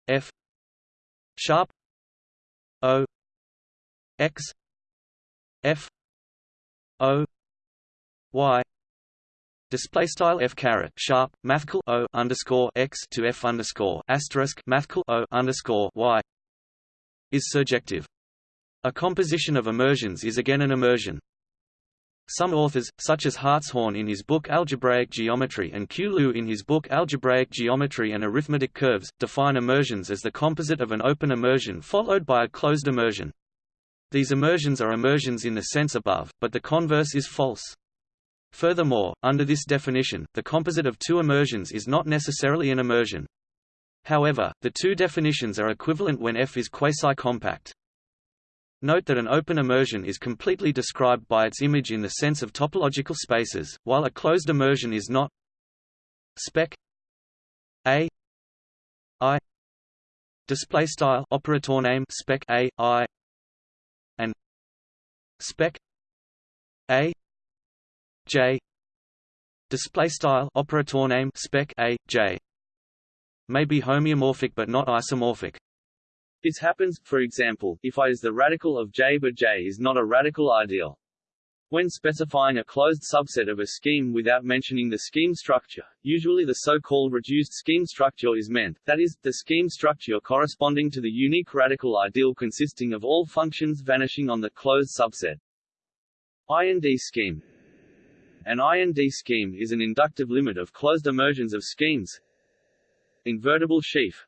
F sharp O X F O Y Display style f caret sharp mathcal o underscore x to f underscore asterisk mathcal o underscore y is surjective. A composition of immersions is again an immersion. Some authors, such as Hartshorne in his book Algebraic Geometry and Q. In his book Algebraic Geometry and Arithmetic Curves, define immersions as the composite of an open immersion followed by a closed immersion. These immersions are immersions in the sense above, but the converse is false. Furthermore, under this definition, the composite of two immersions is not necessarily an immersion. However, the two definitions are equivalent when F is quasi-compact. Note that an open immersion is completely described by its image in the sense of topological spaces, while a closed immersion is not. Spec A I display style operator name spec A I and spec A J display style operator name spec A J may be homeomorphic but not isomorphic. This happens, for example, if I is the radical of J but J is not a radical ideal. When specifying a closed subset of a scheme without mentioning the scheme structure, usually the so-called reduced scheme structure is meant, that is, the scheme structure corresponding to the unique radical ideal consisting of all functions vanishing on the closed subset. IND scheme An IND scheme is an inductive limit of closed immersions of schemes, Invertible sheaf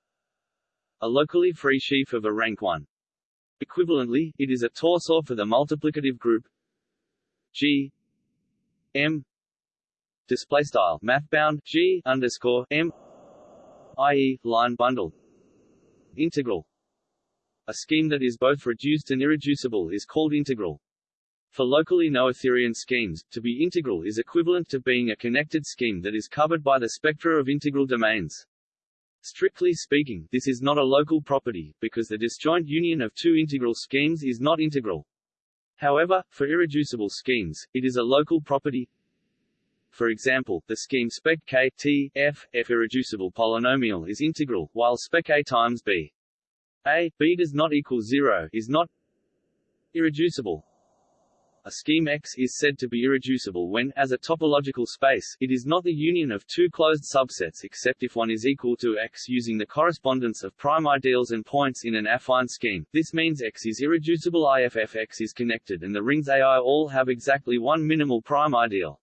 A locally free sheaf of a rank 1. Equivalently, it is a torsor for the multiplicative group G M display style mathbound G underscore M i.e. line bundle integral a scheme that is both reduced and irreducible is called integral. For locally noetherian schemes, to be integral is equivalent to being a connected scheme that is covered by the spectra of integral domains. Strictly speaking, this is not a local property, because the disjoint union of two integral schemes is not integral. However, for irreducible schemes, it is a local property. For example, the scheme spec k t f f irreducible polynomial is integral, while spec a times b a b does not equal zero is not irreducible. A scheme X is said to be irreducible when, as a topological space, it is not the union of two closed subsets except if one is equal to X using the correspondence of prime ideals and points in an affine scheme. This means X is irreducible if X is connected and the rings AI all have exactly one minimal prime ideal.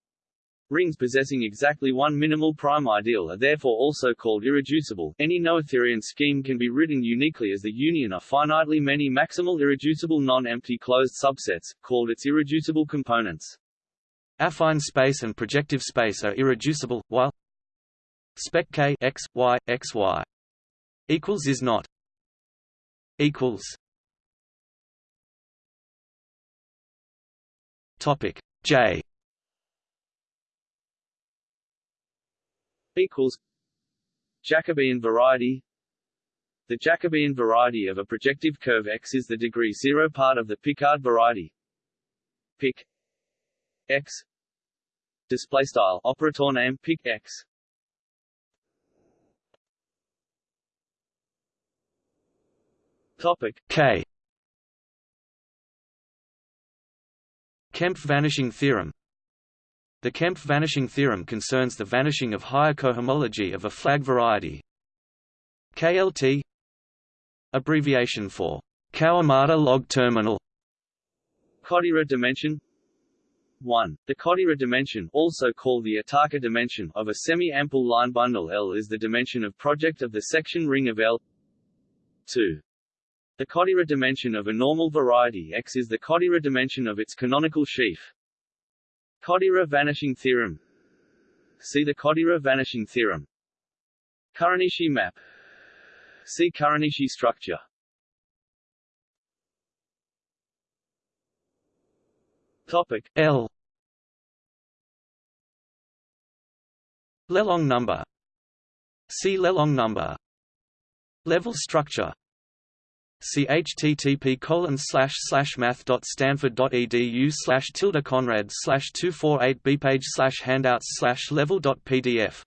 Rings possessing exactly one minimal prime ideal are therefore also called irreducible. Any noetherian scheme can be written uniquely as the union of finitely many maximal irreducible non-empty closed subsets, called its irreducible components. Affine space and projective space are irreducible, while spec k x y x y equals is not equals. Topic J equals Jacobian variety. The Jacobian variety of a projective curve X is the degree zero part of the Picard variety. Pic X. Display style operator name pic X. Topic K. Kempf vanishing theorem the Kempf vanishing theorem concerns the vanishing of higher cohomology of a flag variety. KLT abbreviation for Kawamata log terminal Kodaira dimension 1. The Kodaira dimension also called the Iitaka dimension of a semi-ample line bundle L is the dimension of project of the section ring of L 2. The Kodaira dimension of a normal variety X is the Kodaira dimension of its canonical sheaf. Kodaira vanishing theorem. See the Kodaira vanishing theorem. Kuranishi map. See Kuranishi structure. Topic L. Lelong number. See Lelong number. Level structure See http colon slash slash math dot stanford dot edu slash tilde conrad slash two four eight bpage slash handouts slash level dot pdf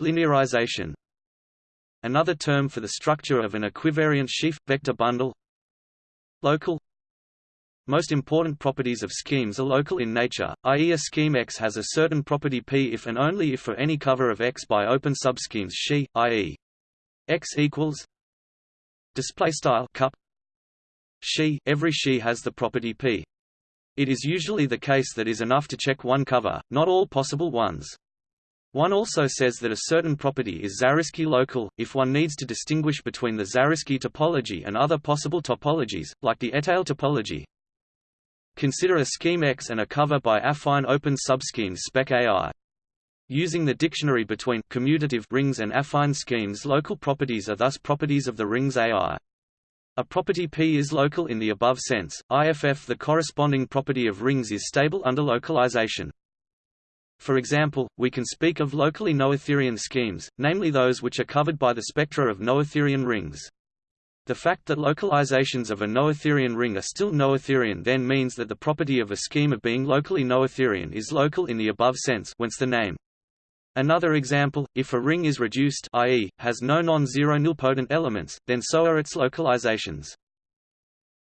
Linearization Another term for the structure of an equivariant sheaf vector bundle Local most important properties of schemes are local in nature, i.e. a scheme X has a certain property P if and only if for any cover of X by open subschemes Xi, i.e. X equals display style cup Xi every she has the property P. It is usually the case that is enough to check one cover, not all possible ones. One also says that a certain property is Zariski local, if one needs to distinguish between the Zariski topology and other possible topologies, like the Étale topology. Consider a scheme X and a cover by affine open subschemes spec AI. Using the dictionary between commutative rings and affine schemes local properties are thus properties of the rings AI. A property P is local in the above sense, IFF the corresponding property of rings is stable under localization. For example, we can speak of locally noetherian schemes, namely those which are covered by the spectra of noetherian rings. The fact that localizations of a noetherian ring are still noetherian then means that the property of a scheme of being locally noetherian is local in the above sense whence the name. Another example, if a ring is reduced i.e., has no non-zero nilpotent elements, then so are its localizations.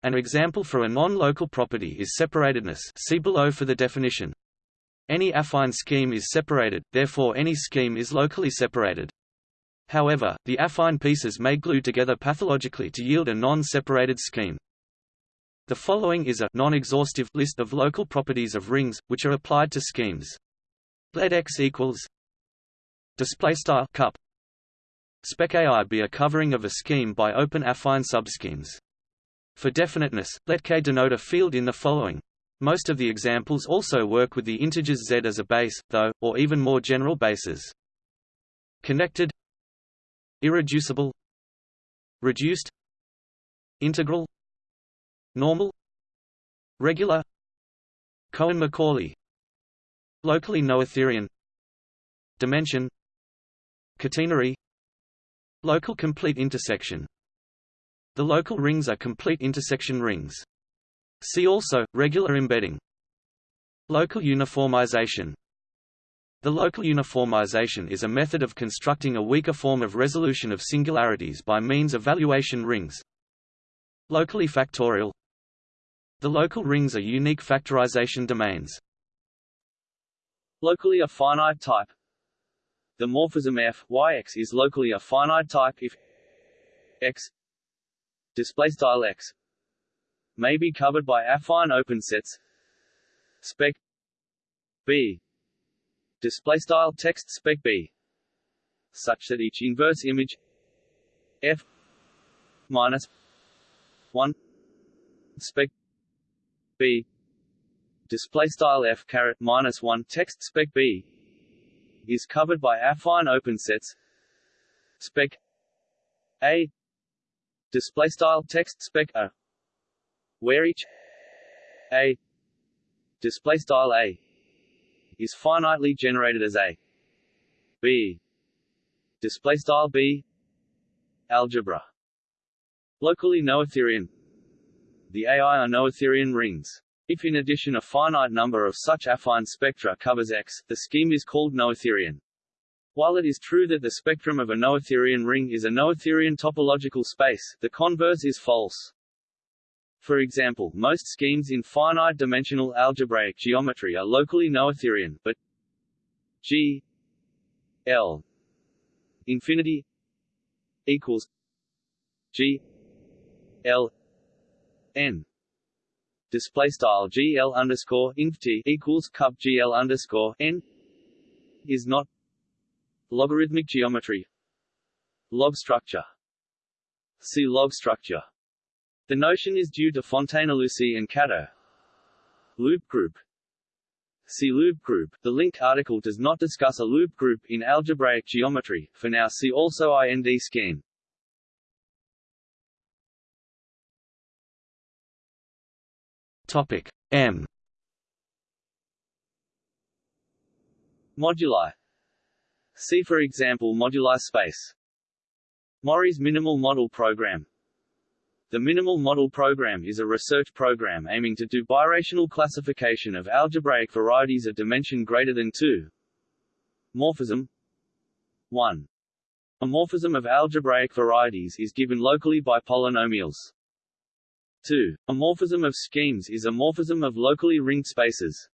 An example for a non-local property is separatedness see below for the definition. Any affine scheme is separated, therefore any scheme is locally separated. However, the affine pieces may glue together pathologically to yield a non-separated scheme. The following is a non-exhaustive list of local properties of rings, which are applied to schemes. Let X equals display style cup spec AI be a covering of a scheme by open affine subschemes. For definiteness, let K denote a field in the following. Most of the examples also work with the integers z as a base, though, or even more general bases. Connected irreducible reduced integral normal regular Cohen-Macaulay locally noetherian dimension catenary local complete intersection. The local rings are complete intersection rings. See also regular embedding. Local uniformization. The local uniformization is a method of constructing a weaker form of resolution of singularities by means of valuation rings. Locally factorial. The local rings are unique factorization domains. Locally a finite type The morphism f yx is locally a finite type if x display style x may be covered by affine open sets. Spec b display style text spec b such that each inverse image f minus 1 spec b display style f caret minus 1 text spec b is covered by affine open sets. Spec a. Display style text spec a. Where each a. Display style a is finitely generated as a. B. Display style b. Algebra. Locally noetherian the AI are noetherian rings if in addition a finite number of such affine spectra covers X, the scheme is called noetherian. While it is true that the spectrum of a noetherian ring is a noetherian topological space, the converse is false. For example, most schemes in finite-dimensional algebraic geometry are locally noetherian, but G L infinity equals G L N display style GL underscore inft equals cup GL underscore N is not logarithmic geometry log structure see log structure The notion is due to Fontaine-Illusie and Kato. Loop group See loop group. The link article does not discuss a loop group in algebraic geometry. For now see also IND scheme. Topic M Moduli See for example moduli space. Mori's minimal model program The minimal model program is a research program aiming to do birational classification of algebraic varieties of dimension greater than 2. Morphism 1. A morphism of algebraic varieties is given locally by polynomials. 2. A morphism of schemes is a morphism of locally ringed spaces.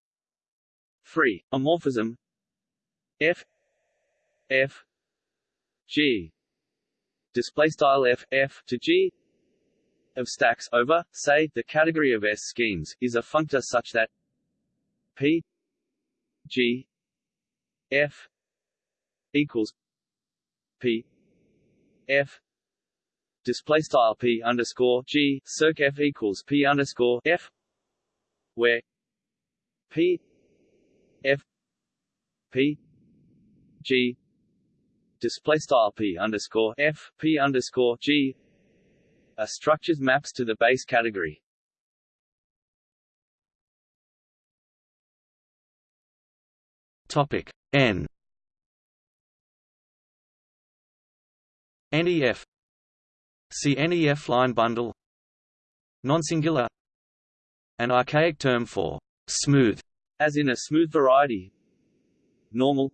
3. A morphism f f g display style f f to g of stacks over say the category of s schemes is a functor such that p g f equals p f display style p underscore g circ f equals p underscore f where p f p G display style P underscore F P underscore G a structures maps to the base category. Topic N NEF See NEF line bundle Nonsingular An archaic term for smooth as in a smooth variety normal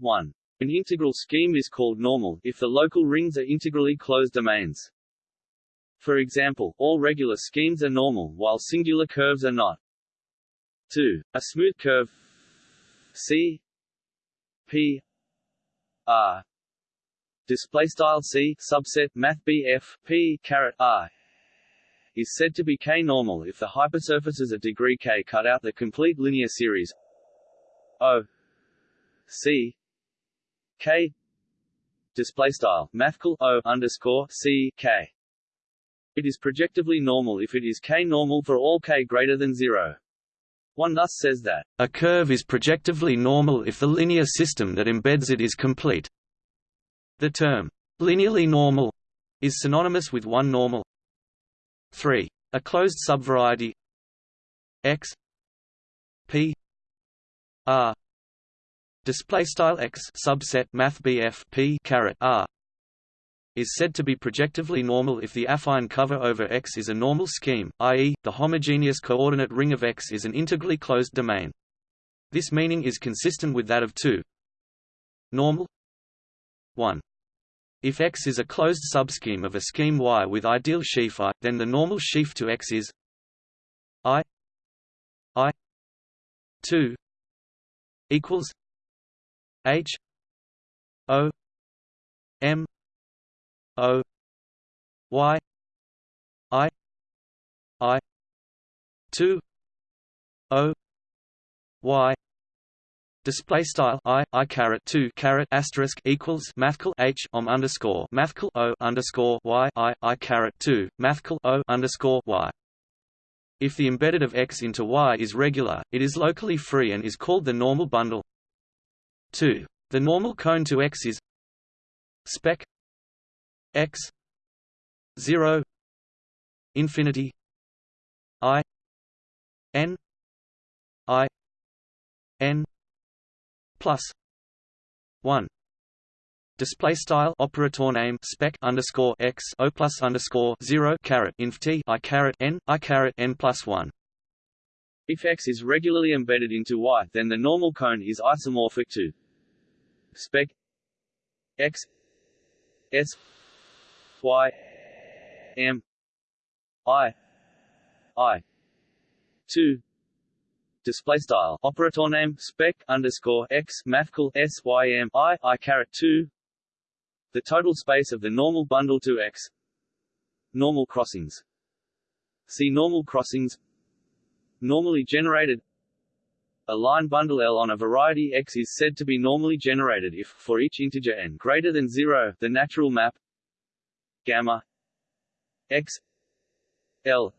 1. An integral scheme is called normal if the local rings are integrally closed domains. For example, all regular schemes are normal while singular curves are not. 2. A smooth curve C P R display style C subset math BF P caret R is said to be K-normal if the hypersurfaces of degree K cut out the complete linear series O C K display style mathcal O underscore C K. It is projectively normal if it is K normal for all K greater than zero. One thus says that a curve is projectively normal if the linear system that embeds it is complete. The term linearly normal is synonymous with one normal. 3. A closed subvariety x p r display style x subset math p caret r is said to be projectively normal if the affine cover over X is a normal scheme, i.e., the homogeneous coordinate ring of X is an integrally closed domain. This meaning is consistent with that of 2 normal 1. If X is a closed subscheme of a scheme Y with ideal sheaf I, then the normal sheaf to X is I I 2 equals H O M O Y I I two O Y Display style i i caret two caret asterisk equals mathcal h om underscore mathcal o underscore y i i caret two mathcal o underscore y. If the embedded of x into y is regular, it is locally free and is called the normal bundle. 2. The normal cone to X is spec X 0 infinity I N I N plus 1 Display style operator name spec underscore x o plus underscore zero caret inf t i caret n i caret n plus one. If x is regularly embedded into y, then the normal cone is isomorphic to spec x s y m i i 2 display style. Operator name spec underscore x mathcal s y m i i caret 2 the total space of the normal bundle to x. Normal crossings. See normal crossings. Normally generated. A line bundle L on a variety X is said to be normally generated if, for each integer n greater than 0, the natural map gamma x L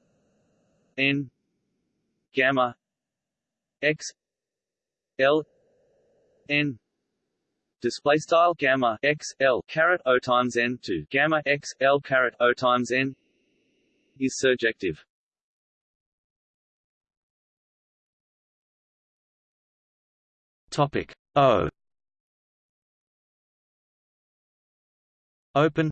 N gamma X L N display style gamma X L caret O times N to gamma X L caret O times N is surjective. Topic O Open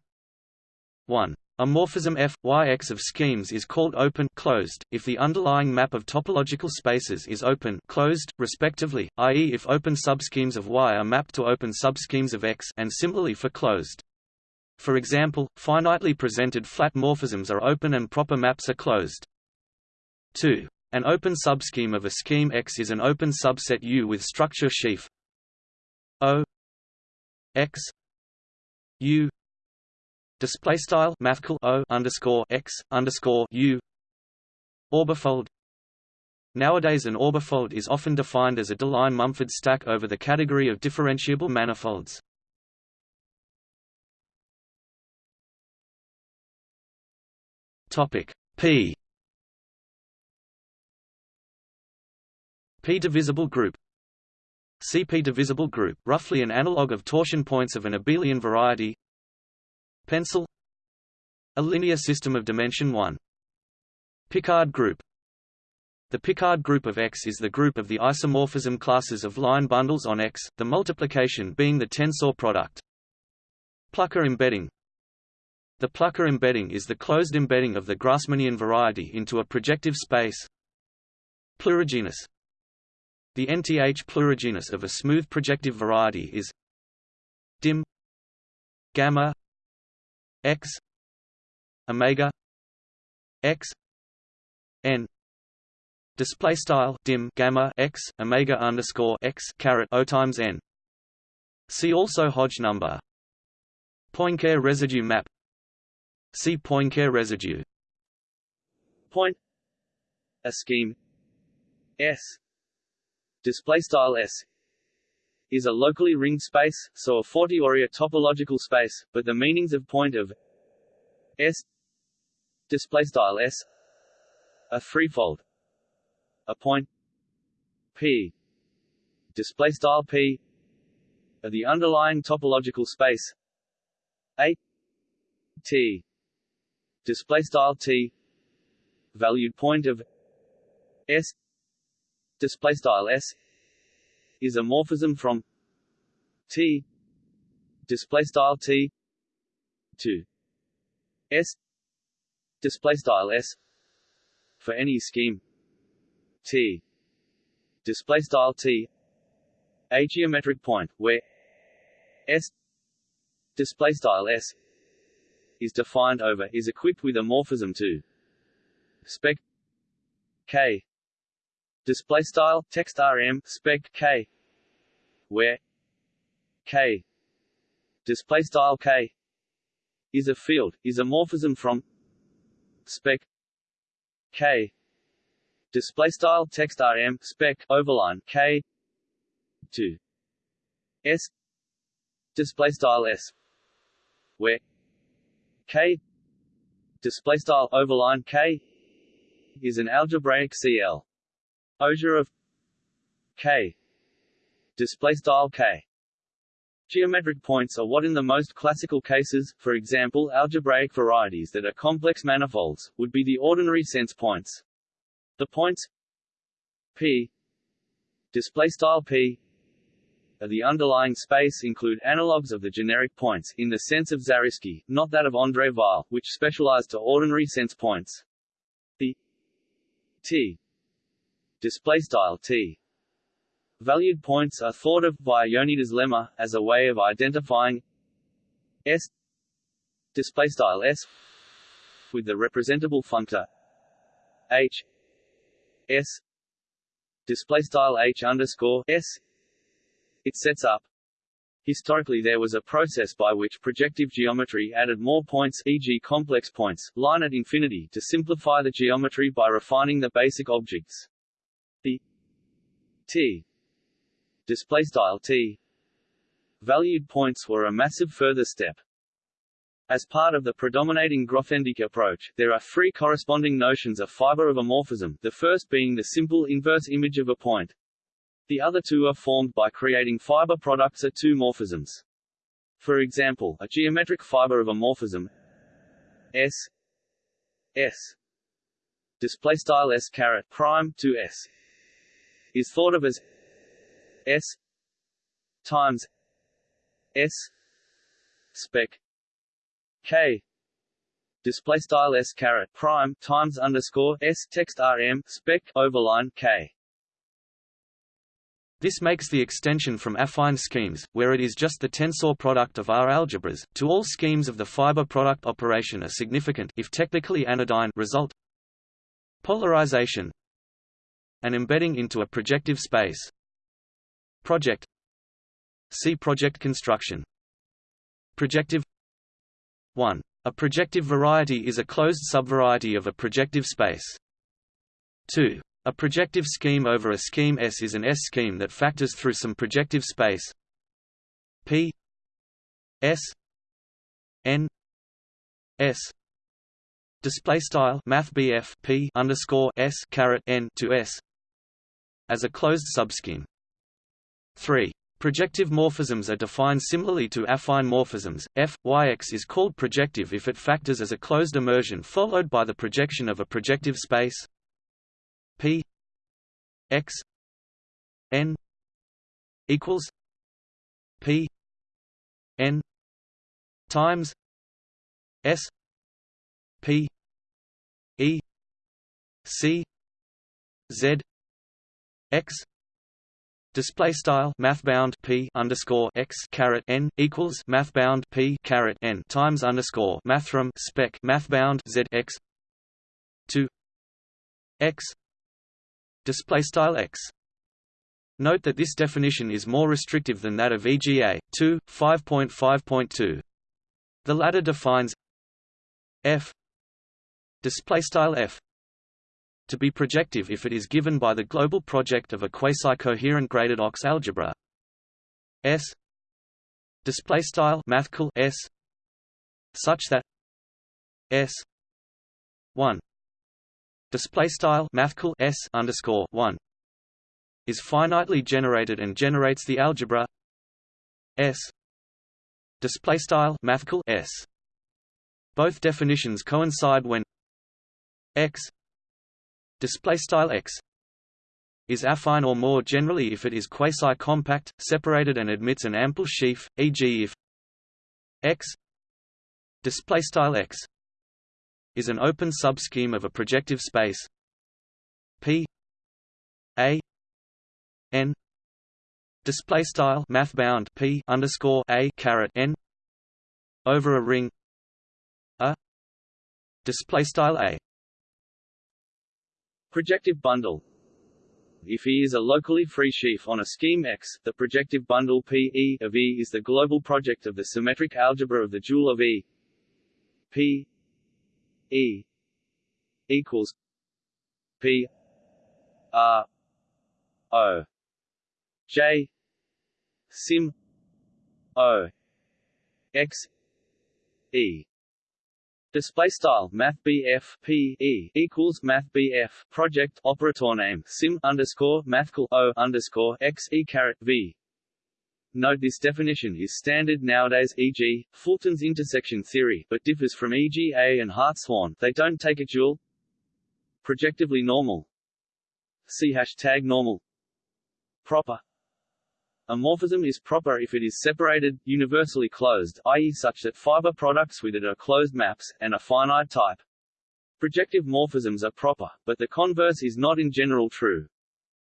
1. A morphism f y x of schemes is called open closed if the underlying map of topological spaces is open closed respectively, i.e. if open subschemes of y are mapped to open subschemes of x and similarly for closed. For example, finitely presented flat morphisms are open and proper maps are closed. 2. An open subscheme of a scheme X is an open subset U with structure sheaf O X U display style mathcal O underscore X underscore U. Orbifold. Nowadays an orbifold is often defined as a Deligne-Mumford stack over the category of differentiable manifolds. Topic P. P-divisible group. CP-divisible group, roughly an analog of torsion points of an abelian variety Pencil A linear system of dimension 1. Picard group The Picard group of X is the group of the isomorphism classes of line bundles on X, the multiplication being the tensor product. Plucker embedding The Plucker embedding is the closed embedding of the Grassmannian variety into a projective space. Plurigenus the nth plurigenus of a smooth projective variety is dim gamma x omega x n. Display style dim gamma x omega underscore x caret o times n. See also Hodge number. Poincare residue map. See Poincare residue. Point. A scheme. S. Display style S is a locally ringed space, so a Fortiori a topological space, but the meanings of point of S display style S are threefold. A point P display style P of the underlying topological space A T display style T valued point of S display style s is a morphism from t display style t to s display style s for any scheme. T display style t a geometric point where s display style s is defined over is equipped with a morphism to spec k display style text rm spec k where k display style k is a field is a morphism from spec k display style text rm spec overline k to s display style s where k display style overline k is an algebraic CL Closure of K display style K Geometric points are what in the most classical cases, for example algebraic varieties that are complex manifolds, would be the ordinary sense points. The points P display style P of the underlying space include analogues of the generic points in the sense of Zariski, not that of André Weil, which specialized to ordinary sense points. The T display style t. Valued points are thought of by Yoneda's lemma as a way of identifying s display style s with the representable functor h s display style h underscore s. It sets up. Historically there was a process by which projective geometry added more points e.g. complex points, line at infinity to simplify the geometry by refining the basic objects the t display style t valued points were a massive further step. As part of the predominating Grothendieck approach, there are three corresponding notions of fiber of a morphism, the first being the simple inverse image of a point. The other two are formed by creating fiber products of two morphisms. For example, a geometric fiber of a morphism S S display style S caret prime to S is thought of as S times S spec K display style S caret prime times underscore S text RM spec overline K. This makes the extension from affine schemes, where it is just the tensor product of R algebras, to all schemes of the fiber product operation a significant if technically anodyne result. Polarization an embedding into a projective space. Project See project construction. Projective 1. A projective variety is a closed subvariety of a projective space. 2. A projective scheme over a scheme S is an S-scheme that factors through some projective space P S N S display style math P underscore S caret N to S as a closed subscheme. 3. Projective morphisms are defined similarly to affine morphisms. F Yx is called projective if it factors as a closed immersion followed by the projection of a projective space P X N equals P N times S P E C Z X Display style mathbound p underscore x caret n equals mathbound p caret n times underscore mathrm spec mathbound z x two x display style x. Note that this definition is more restrictive than that of EGA 2 5.5.2. The latter defines f display style f to be projective if it is given by the global project of a quasi-coherent graded OX algebra. S. Display style mathcal S. Such that S. 1 display style mathcal S underscore 1 is finitely generated and generates the algebra S. Display style mathcal S. Both definitions coincide when X display style x is affine or more generally if it is quasi-compact, separated and admits an ample sheaf, e.g. if x display style x is an open subscheme of a projective space p a n display style math bound p underscore a caret n over a ring a display style a Projective bundle. If E is a locally free sheaf on a scheme X, the projective bundle P E of E is the global project of the symmetric algebra of the dual of E. P E equals P R O. J sim O X E Display style Math BF P E equals Math BF project operator name sim underscore mathcal O underscore X E caret V. Note this definition is standard nowadays e.g., Fulton's intersection theory, but differs from EGA and Hartshorne they don't take a dual projectively normal see hashtag normal proper a morphism is proper if it is separated, universally closed i.e. such that fiber products with it are closed maps, and a finite type. Projective morphisms are proper, but the converse is not in general true.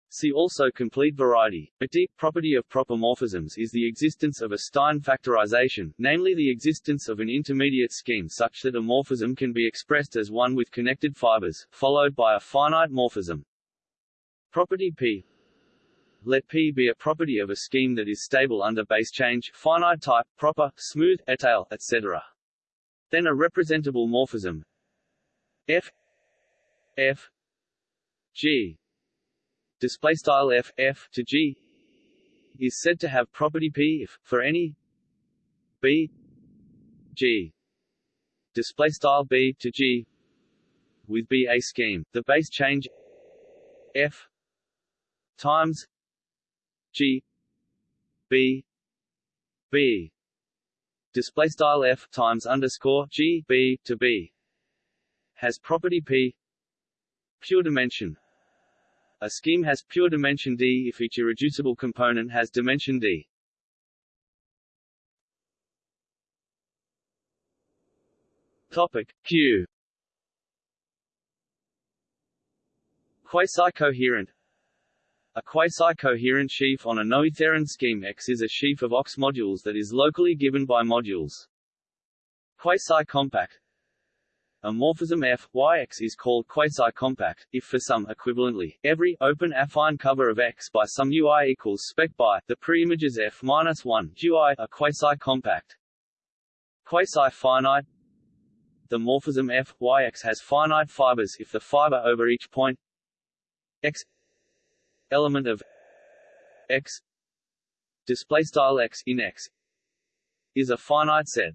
See also complete variety. A deep property of proper morphisms is the existence of a Stein factorization, namely the existence of an intermediate scheme such that a morphism can be expressed as one with connected fibers, followed by a finite morphism. Property P let P be a property of a scheme that is stable under base change, finite type, proper, smooth, étale, etc. Then a representable morphism. F. F. G. Display style F F to G is said to have property P if for any B G. Display style b to g with b a scheme. The base change f times g b b display style f times underscore g b to b. Has property p pure dimension. A scheme has pure dimension d if each irreducible component has dimension d. Topic q. Quasi-coherent a quasi-coherent sheaf on a noetherian scheme X is a sheaf of OX modules that is locally given by modules. Quasi-compact a morphism f, is called quasi-compact, if for some equivalently, every open affine cover of X by some UI equals spec by, the preimages f minus 1 UI are quasi-compact. Quasi-finite The morphism f, has finite fibers if the fiber over each point x element of x display style x in x is a finite set.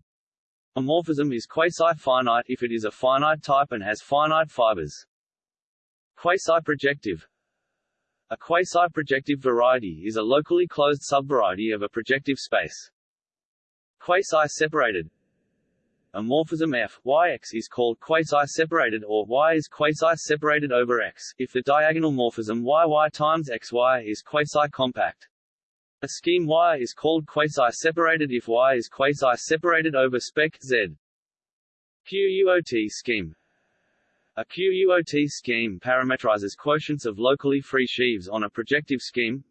A morphism is quasi-finite if it is a finite type and has finite fibers. Quasi-projective A quasi-projective variety is a locally closed subvariety of a projective space. Quasi-separated a morphism f, yx is called quasi-separated or y is quasi-separated over x, if the diagonal morphism yy times xy is quasi-compact. A scheme Y is called quasi-separated if Y is quasi-separated over spec Z. QUOT scheme A QUOT scheme parametrizes quotients of locally free sheaves on a projective scheme.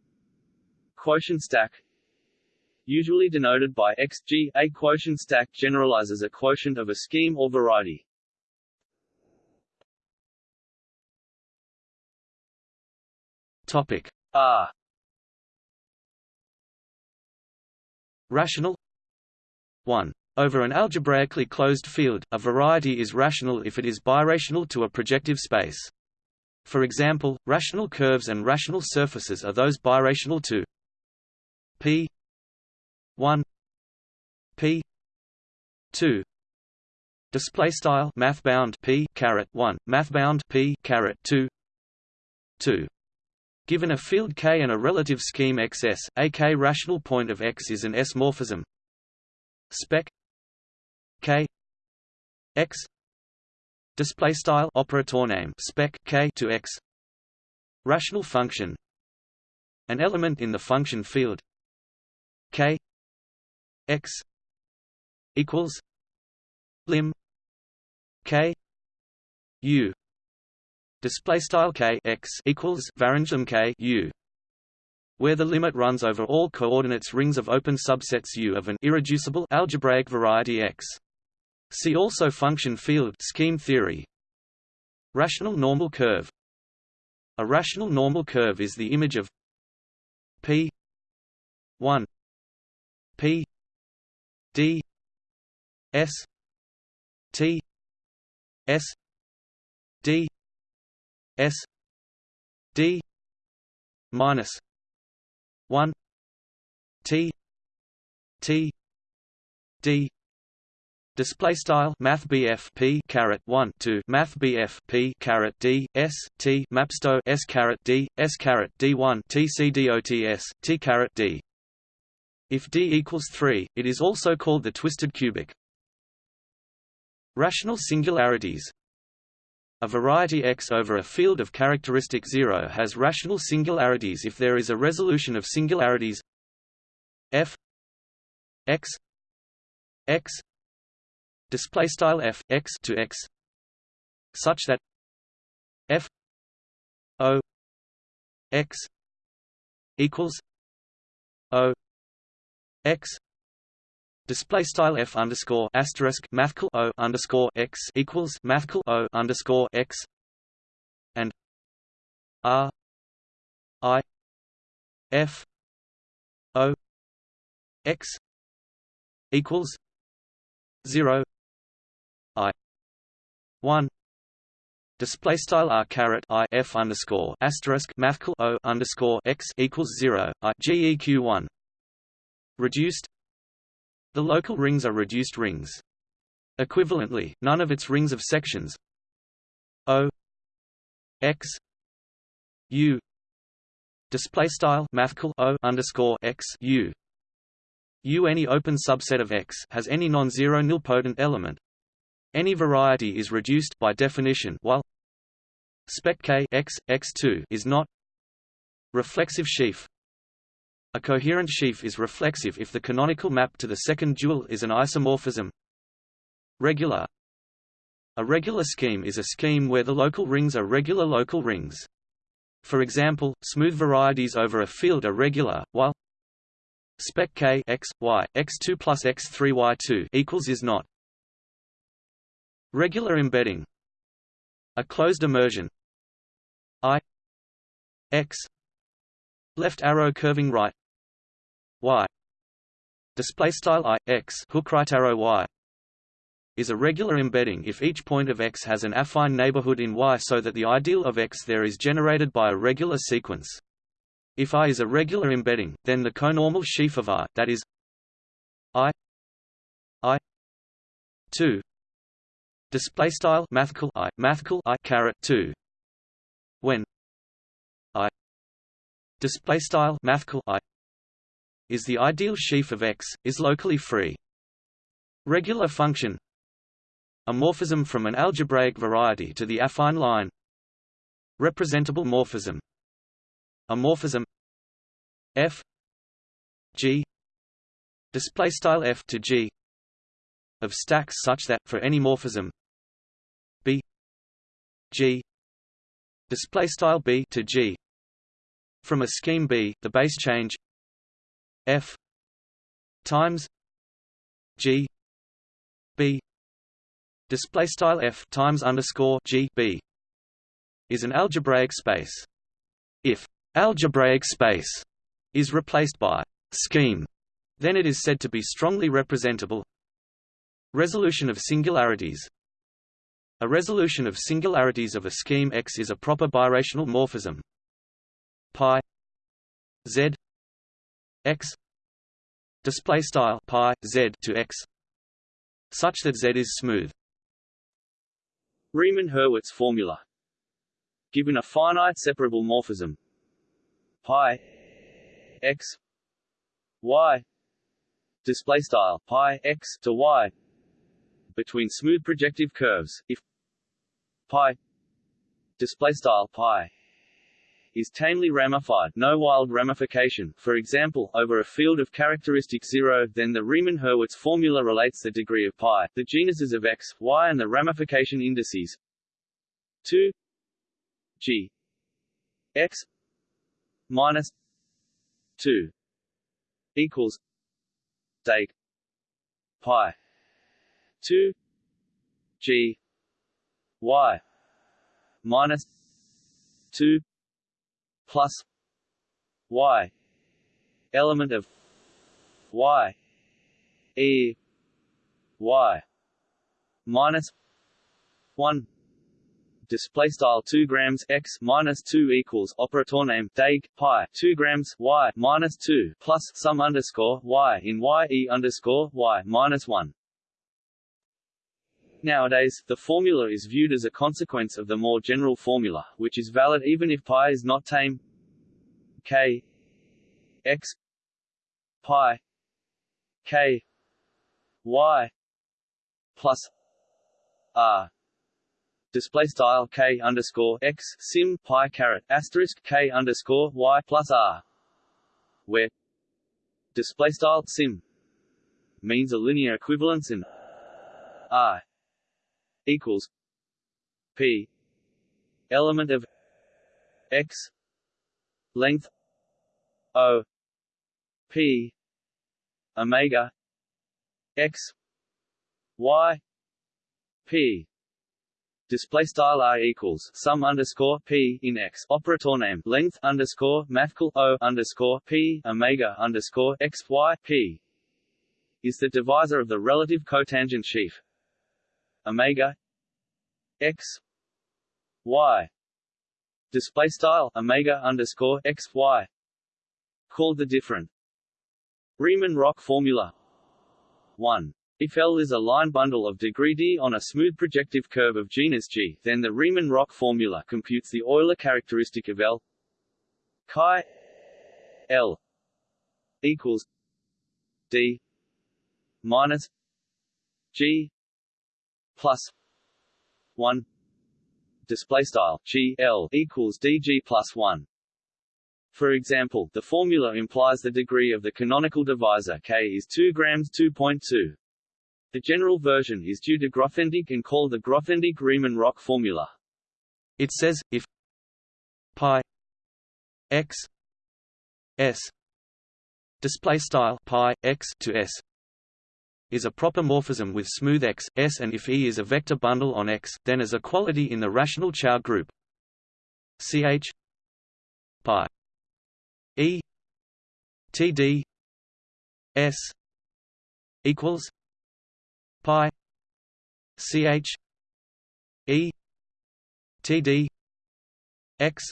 Quotient stack usually denoted by x g. A quotient stack generalizes a quotient of a scheme or variety. Topic R Rational 1. Over an algebraically closed field, a variety is rational if it is birational to a projective space. For example, rational curves and rational surfaces are those birational to p 1 p 2 display style math bound p caret 1 math bound p caret 2 2 given a field K and a relative scheme XS a K rational point of X is an S morphism. Spec K X display style operator name spec K to X. Rational function an element in the function field K x equals lim k u display style k x equals varangem k u where the limit runs over all coordinates rings of open subsets U of an irreducible algebraic variety X. See also function field scheme theory. Rational normal curve. A rational normal curve is the image of p 1 p D S T S D S D minus one T T D. Display style Math P caret one two Math P caret D S T Mapsto S caret D S caret D one T C D O T S T caret D if D equals 3, it is also called the twisted cubic. Rational singularities A variety X over a field of characteristic 0 has rational singularities if there is a resolution of singularities f x x display style f x to x such that f o x equals o x display style f underscore asterisk mathcal o underscore x equals mathcal o underscore x and r i f o x equals zero i one display style r caret i f underscore asterisk mathcal o underscore x equals zero i geq one Reduced The local rings are reduced rings. Equivalently, none of its rings of sections O x u display style O underscore x u U any open subset of X has any non-zero nilpotent element. Any variety is reduced by definition while spec K X X2 is not reflexive sheaf. A coherent sheaf is reflexive if the canonical map to the second dual is an isomorphism. Regular. A regular scheme is a scheme where the local rings are regular local rings. For example, smooth varieties over a field are regular, while spec k x y x2 plus x3 y2 equals is not. Regular embedding. A closed immersion. I x left arrow curving right y. Display style i x hook right arrow y. Is a regular embedding if each point of x has an affine neighborhood in y so that the ideal of x there is generated by a regular sequence. If I is a regular embedding, then the conormal sheaf of I, that is I I two. Display style mathcal I mathcal I caret two. When I display style mathcal I is the ideal sheaf of X is locally free. Regular function. A morphism from an algebraic variety to the affine line. Representable morphism. A morphism f. G. Display style f to g. Of stacks such that for any morphism. B. G. Display style b to g. From a scheme b the base change f times g b display style f times underscore g b is an algebraic space. If algebraic space is replaced by scheme, then it is said to be strongly representable. Resolution of singularities. A resolution of singularities of a scheme X is a proper birational morphism. Pi z x display style pi z to x such that z is smooth. Riemann-Hurwitz formula. Given a finite separable morphism pi x y display style pi x to y between smooth projective curves if pi display style pi is tamely ramified no wild ramification. For example over a field of characteristic 0 then the Riemann-Hurwitz formula relates the degree of pi the genuses of x y and the ramification indices. 2 g x minus two equals deg pi two G Y minus two plus Y element of Y E Y minus one display style 2 grams x minus 2 equals operator name deg pi 2 grams y minus 2 plus sum underscore y in y e underscore y minus 1. Nowadays, the formula is viewed as a consequence of the more general formula, which is valid even if pi is not tame. k. X. Pi. K. Y. Plus r. Display style k underscore x sim pi caret asterisk k underscore y plus r, where display style sim means a linear equivalence in i equals p. Element of x. Length o. P. Omega. X. Y. P. Display style i equals sum underscore p in x. Operator name. Length underscore mathcal o underscore p omega underscore x y p is the divisor of the relative cotangent sheaf omega x y. Display style omega underscore x y. Called the different. Riemann-Roch formula. 1 If L is a line bundle of degree d on a smooth projective curve of genus G, then the Riemann-Roch formula computes the Euler characteristic of L chi L equals D minus G plus one display style G L equals DG plus one. For example, the formula implies the degree of the canonical divisor K is 2 grams 2.2. The general version is due to Grothendieck and called the Grothendieck-Riemann-Roch formula. It says, if pi x s display style pi x to s is a proper morphism with smooth x, s and if E is a vector bundle on X, then as a quality in the rational Chow group. Ch pi E T D S equals pi ch e t d x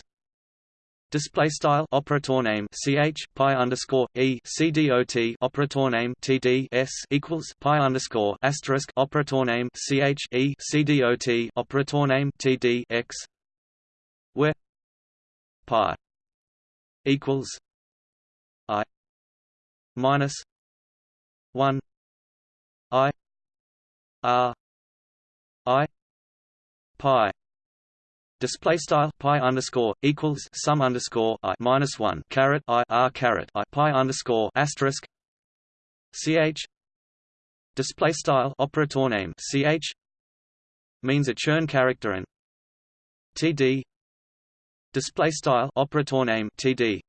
Display style operator name ch pi underscore e c d o t operator name t d s equals pi underscore asterisk operator name ch e c d o t operator name t d x where pi equals i minus one i R I pi display style pi underscore equals sum underscore i minus one caret i r caret i pi underscore asterisk ch. Display style operator name ch. Means a Chern character and td display style operator name td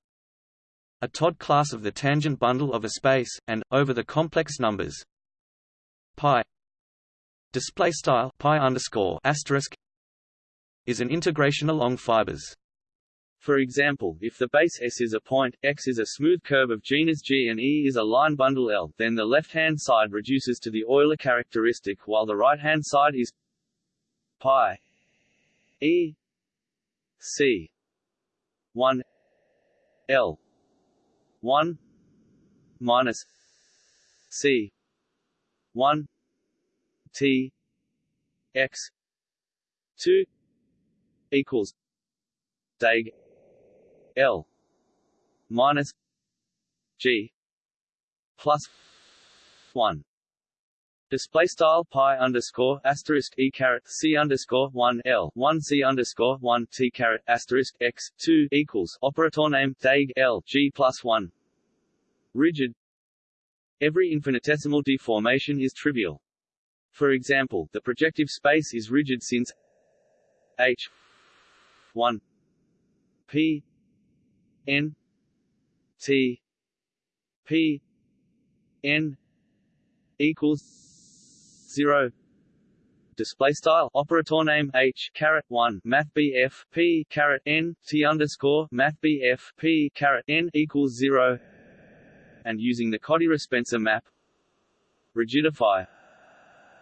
a Todd class of the tangent bundle of a space and over the complex numbers pi. Display style pi underscore asterisk is an integration along fibers. For example, if the base S is a point, X is a smooth curve of genus G and E is a line bundle L, then the left-hand side reduces to the Euler characteristic while the right-hand side is pi E C 1 L 1 minus C 1 T X two equals deg L minus G plus one Display style pi underscore asterisk e caret c underscore one l one c underscore one t caret asterisk x two equals operator name deg l g plus one. Rigid. Every infinitesimal deformation is trivial. For example, the projective space is rigid since H 1 P. N. T. P. N. Equals zero. Display style. Operator name H caret one. Math BF P caret N. T underscore. Math BF P caret N equals zero. And using the Kodaira-Spencer map. Rigidify.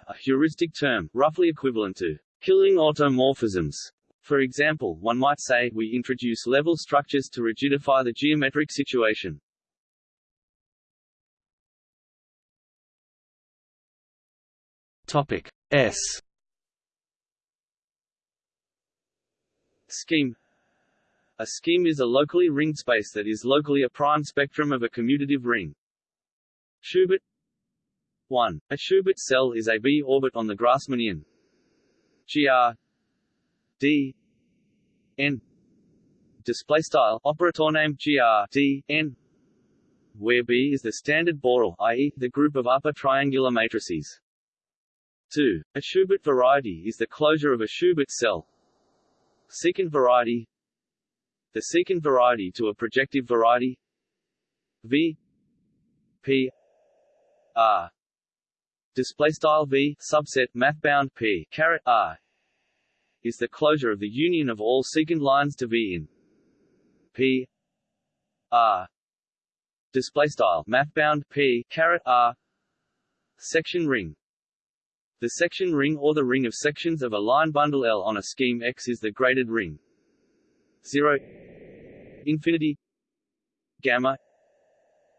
A heuristic term, roughly equivalent to killing automorphisms. For example, one might say, we introduce level structures to rigidify the geometric situation. Topic S Scheme A scheme is a locally ringed space that is locally a prime spectrum of a commutative ring. Schubert 1. A Schubert cell is a B orbit on the Grassmannian gr d n. Display style. Operator name gr d n. Where B is the standard Borel i.e., the group of upper triangular matrices. 2. A Schubert variety is the closure of a Schubert cell. Secant variety. The secant variety to a projective variety. V. P. R. Display style v subset mathbound p caret r is the closure of the union of all secant lines to v in. P. R. Display style. Mathbound p. Caret r. Section ring. The section ring or the ring of sections of a line bundle L on a scheme X is the graded ring. 0 infinity. Gamma.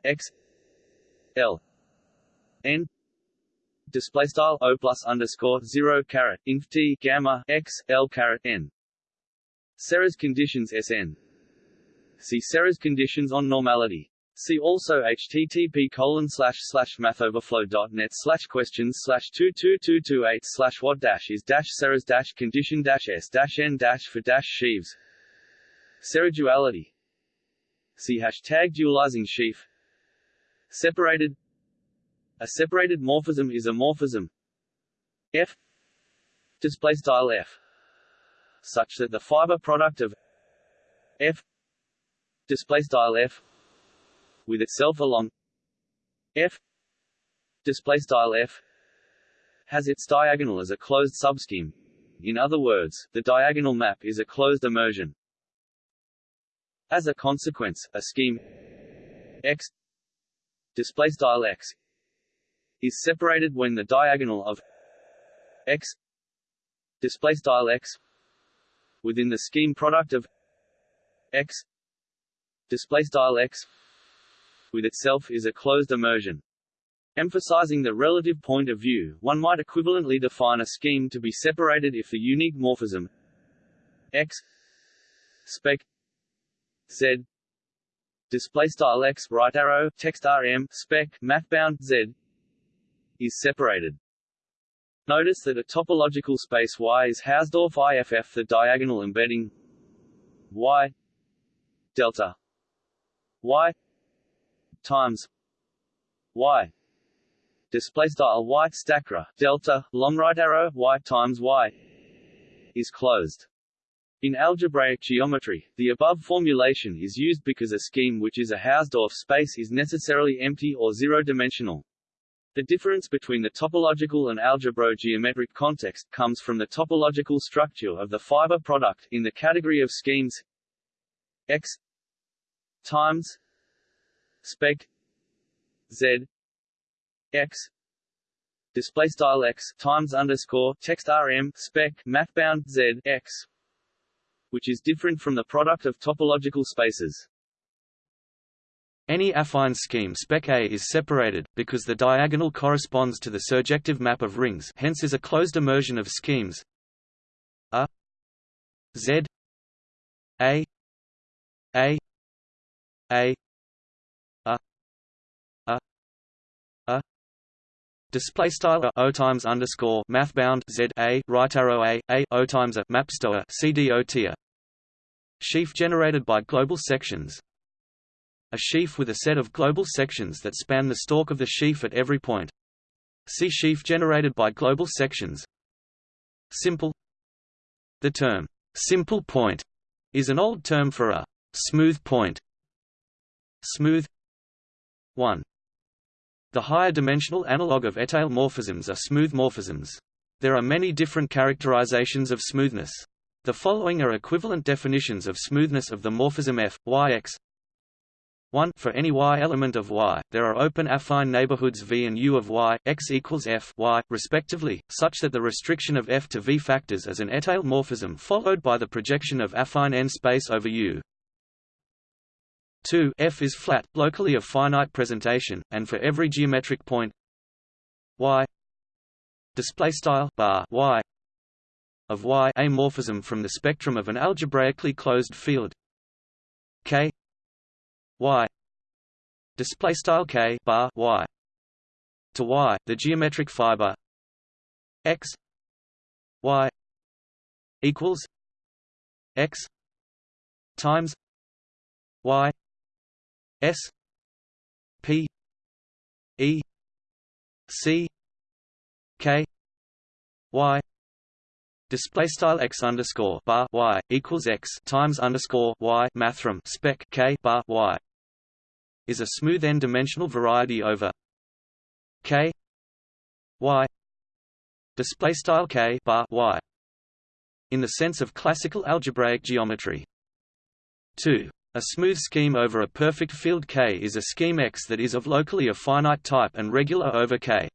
X. L. N display style o plus underscore zero caret inf t gamma x l caret n. Serre's conditions Sn. See Serre's conditions on normality. See also http colon slash slash mathoverflow.net slash questions slash two two two two eight slash what dash is dash Serre's dash condition dash s dash n dash for dash sheaves. Serre duality. See hashtag dualizing sheaf. Separated a separated morphism is a morphism F display style F such that the fiber product of F display style F with itself along F display style F has its diagonal as a closed subscheme. In other words, the diagonal map is a closed immersion. As a consequence, a scheme X display style X is separated when the diagonal of x display style x within the scheme product of x display style x with itself is a closed immersion Emphasizing the relative point of view, one might equivalently define a scheme to be separated if the unique morphism x spec z display style x. Right arrow text rm spec mathbound z is separated. Notice that a topological space Y is Hausdorff IFF the diagonal embedding Y delta Y times Y display style Y delta long right arrow Y times Y is closed. In algebraic geometry, the above formulation is used because a scheme which is a Hausdorff space is necessarily empty or zero-dimensional. The difference between the topological and algebro-geometric context comes from the topological structure of the fiber product in the category of schemes x times spec z x display style x times underscore text rm spec mathbound z x, which is different from the product of topological spaces. Any affine scheme spec A is separated, because the diagonal corresponds to the surjective map of rings hence is a closed immersion of schemes. A Z A A A A A A. Display style O times underscore math bound Z A right arrow A A O times a mapstoa CDO Sheaf generated by global sections a sheaf with a set of global sections that span the stalk of the sheaf at every point. See sheaf generated by global sections. Simple The term, simple point, is an old term for a smooth point. Smooth 1. The higher dimensional analog of étale morphisms are smooth morphisms. There are many different characterizations of smoothness. The following are equivalent definitions of smoothness of the morphism f, y x 1 for any y element of y, there are open affine neighborhoods v and u of y, x equals f y, respectively, such that the restriction of f to v factors is an étale morphism followed by the projection of affine n space over u. 2 f is flat, locally of finite presentation, and for every geometric point y display style bar y of y a morphism from the spectrum of an algebraically closed field k y. Display style k bar y. To y the geometric fiber. X. Y. Equals x times y s p e c k y. Display style x underscore bar y equals x times underscore y mathrm spec k bar y is a smooth n-dimensional variety over k y display style k bar y in the sense of classical algebraic geometry 2 a smooth scheme over a perfect field K is a scheme X that is of locally a finite type and regular over K.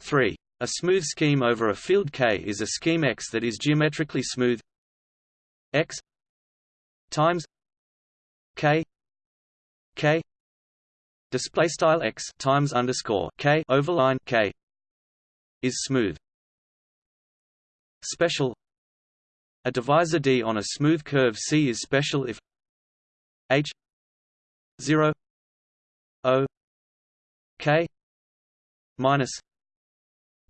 3. A smooth scheme over a field K is a scheme X that is geometrically smooth X times K K. Display style X times underscore K overline K is smooth. Special. A divisor D on a smooth curve C is special if H 0 O K minus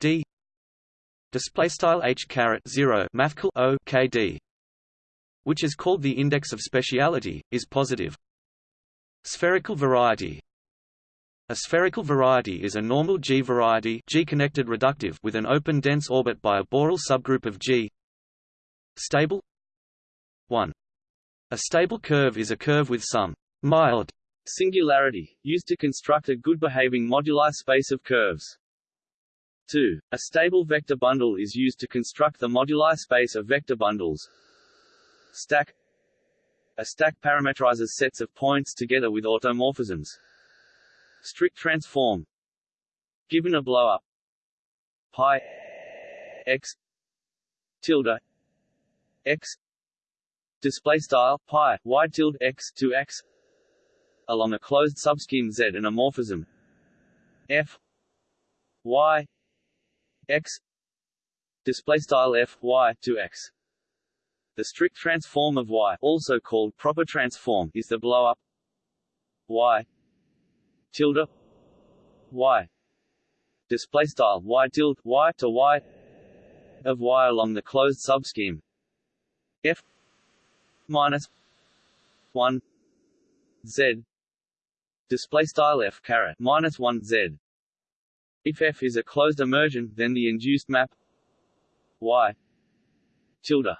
D. Display style H caret 0 mathcal O K D which is called the index of speciality is positive spherical variety a spherical variety is a normal G variety G-connected reductive with an open dense orbit by a Borel subgroup of G. Stable 1. A stable curve is a curve with some mild singularity, used to construct a good-behaving moduli space of curves. 2. A stable vector bundle is used to construct the moduli space of vector bundles. Stack A stack parameterizes sets of points together with automorphisms. Strict transform. Given a blowup pi x tilde x. Display style pi y tilde x to x. Along a closed subscheme Z and a morphism. F. Y. X. Display style f y to x. The strict transform of y, also called proper transform, is the blow-up y tilde y display style y tilde y to y of y along the closed subscheme. F minus 1 z display style f caret minus 1 z. If f is a closed immersion then the induced map y tilde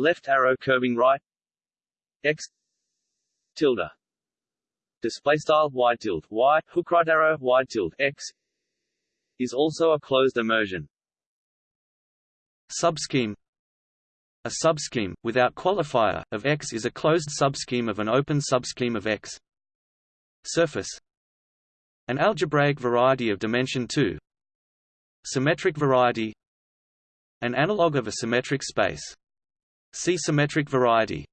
left arrow curving right. X. Tilde. Display style y tilde y. Hook right arrow y tilde x. Is also a closed immersion. Subscheme. A subscheme, without qualifier, of X is a closed subscheme of an open subscheme of X. Surface. An algebraic variety of dimension 2 Symmetric variety. An analog of a symmetric space. See symmetric variety.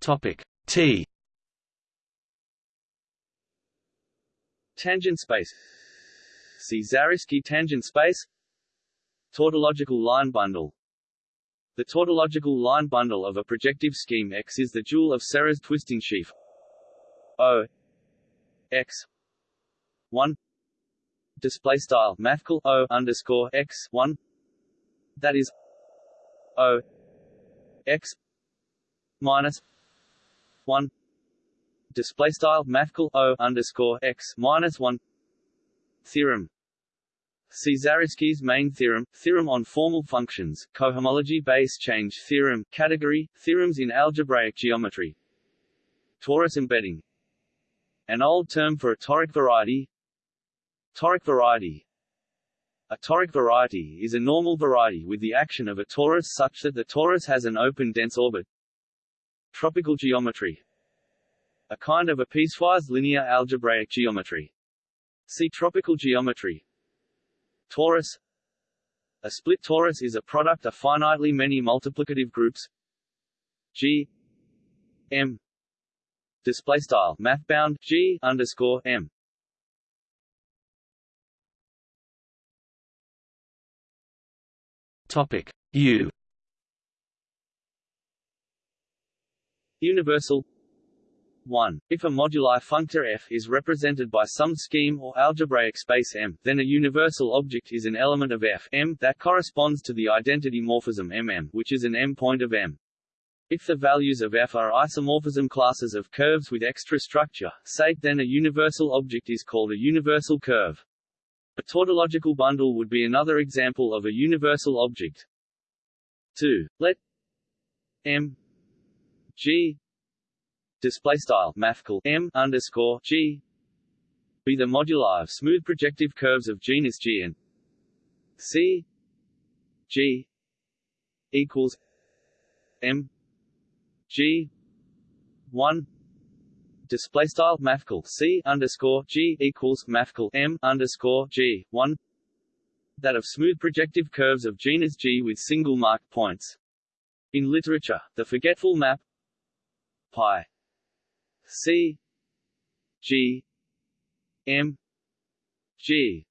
Topic T. Tangent space. See Zariski tangent space. Tautological line bundle. The tautological line bundle of a projective scheme X is the dual of Serre's twisting sheaf. O. X. 1 display style mathcal O underscore X 1 that is O X minus one display style mathcal o underscore x minus one theorem. See Zariski's main theorem, theorem on formal functions, cohomology base change theorem, category, theorems in algebraic geometry. Torus embedding. An old term for a toric variety. Toric variety. A toric variety is a normal variety with the action of a torus such that the torus has an open dense orbit. Tropical geometry. A kind of a piecewise linear algebraic geometry. See tropical geometry. Torus. A split torus is a product of finitely many multiplicative groups. G. M. Display style. Mathbound. G. underscore M Topic U Universal 1. If a moduli functor f is represented by some scheme or algebraic space M, then a universal object is an element of f M that corresponds to the identity morphism MM, which is an M point of M. If the values of f are isomorphism classes of curves with extra structure, say, then a universal object is called a universal curve. A tautological bundle would be another example of a universal object. 2. Let M G display style mathcal m underscore g be the moduli of smooth projective curves of genus G and C G equals M G one display style mathcal C underscore G equals mathcal M underscore G one that of smooth projective curves of genus G with single marked points. In literature, the forgetful map pi C G M G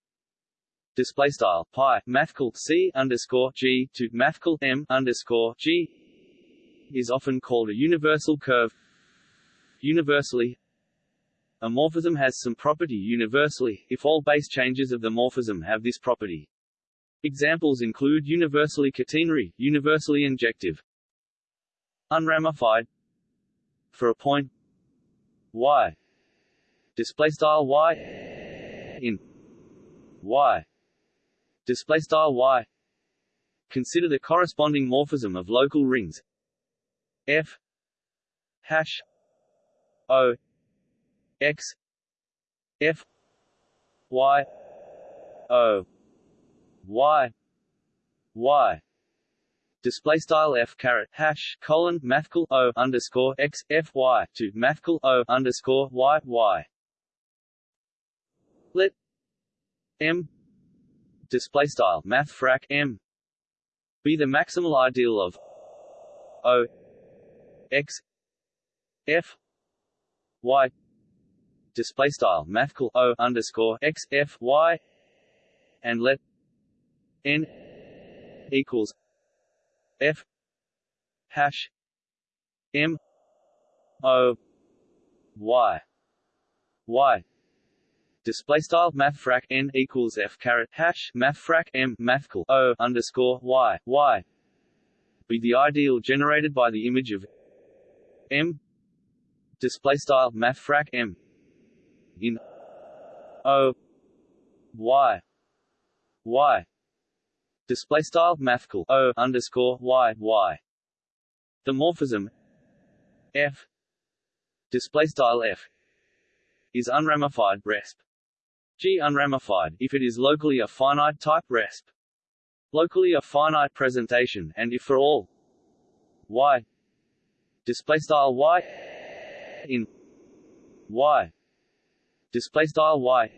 display style pi mathcal C underscore G to mathcal M underscore G is often called a universal curve. Universally, a morphism has some property universally, if all base changes of the morphism have this property. Examples include universally catenary, universally injective. Unramified. For a point. Y. Display style y. In. Y. Display style y. Consider the corresponding morphism of local rings. F. Hash o x f y o y y display style f caret hash colon mathcal o underscore x f y to mathcal o underscore y y. Let m display style math frac m be the maximal ideal of o x f y display style mathcal o underscore x f y and let n equals f hash m o y. Y display style math frac n equals f caret hash math frac m mathcal o underscore y. Y be the ideal generated by the image of m display style math frac m. In o. Y. Y. Display style mathcal o underscore y y. The morphism f. Display style f. Is unramified resp. G unramified if it is locally a finite type resp. Locally a finite presentation and if for all y. Display style y in y. Display style y.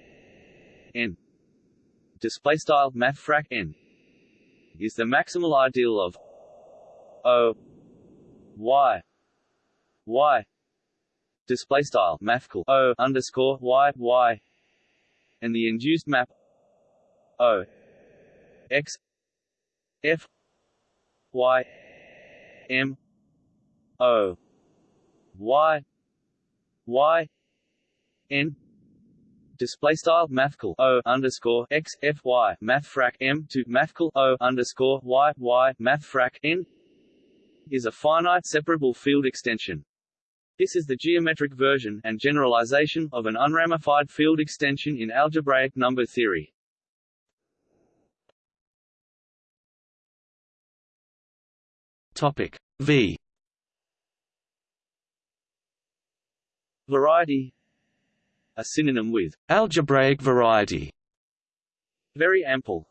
N. Display style math frac n. Is the maximal ideal of o. Y. Y. Display style mathcal o underscore y y. And the induced map O. X. F. Y. M. O. Y y n display style mathcal o underscore x f y math frac m to mathcal o underscore y y math frac n is a finite separable field extension. This is the geometric version and generalization of an unramified field extension in algebraic number theory. Topic V Variety. A synonym with algebraic variety. Very ample.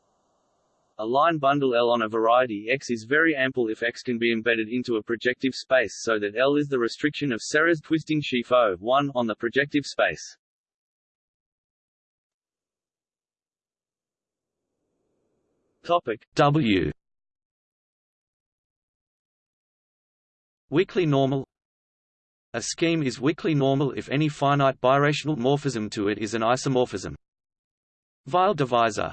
A line bundle L on a variety X is very ample if X can be embedded into a projective space so that L is the restriction of Serre's twisting sheaf O 1 on the projective space. Topic W. Weakly normal A scheme is weakly normal if any finite birational morphism to it is an isomorphism. Weil divisor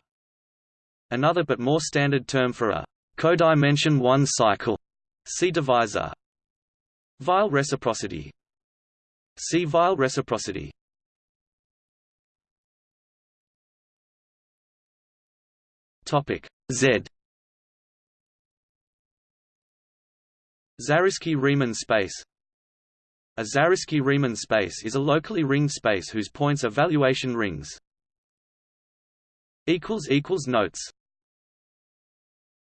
Another but more standard term for a codimension 1 cycle. See divisor. Weil reciprocity. See Weil reciprocity. Topic Z. Zariski-Riemann space A Zariski-Riemann space is a locally ringed space whose points are valuation rings. Notes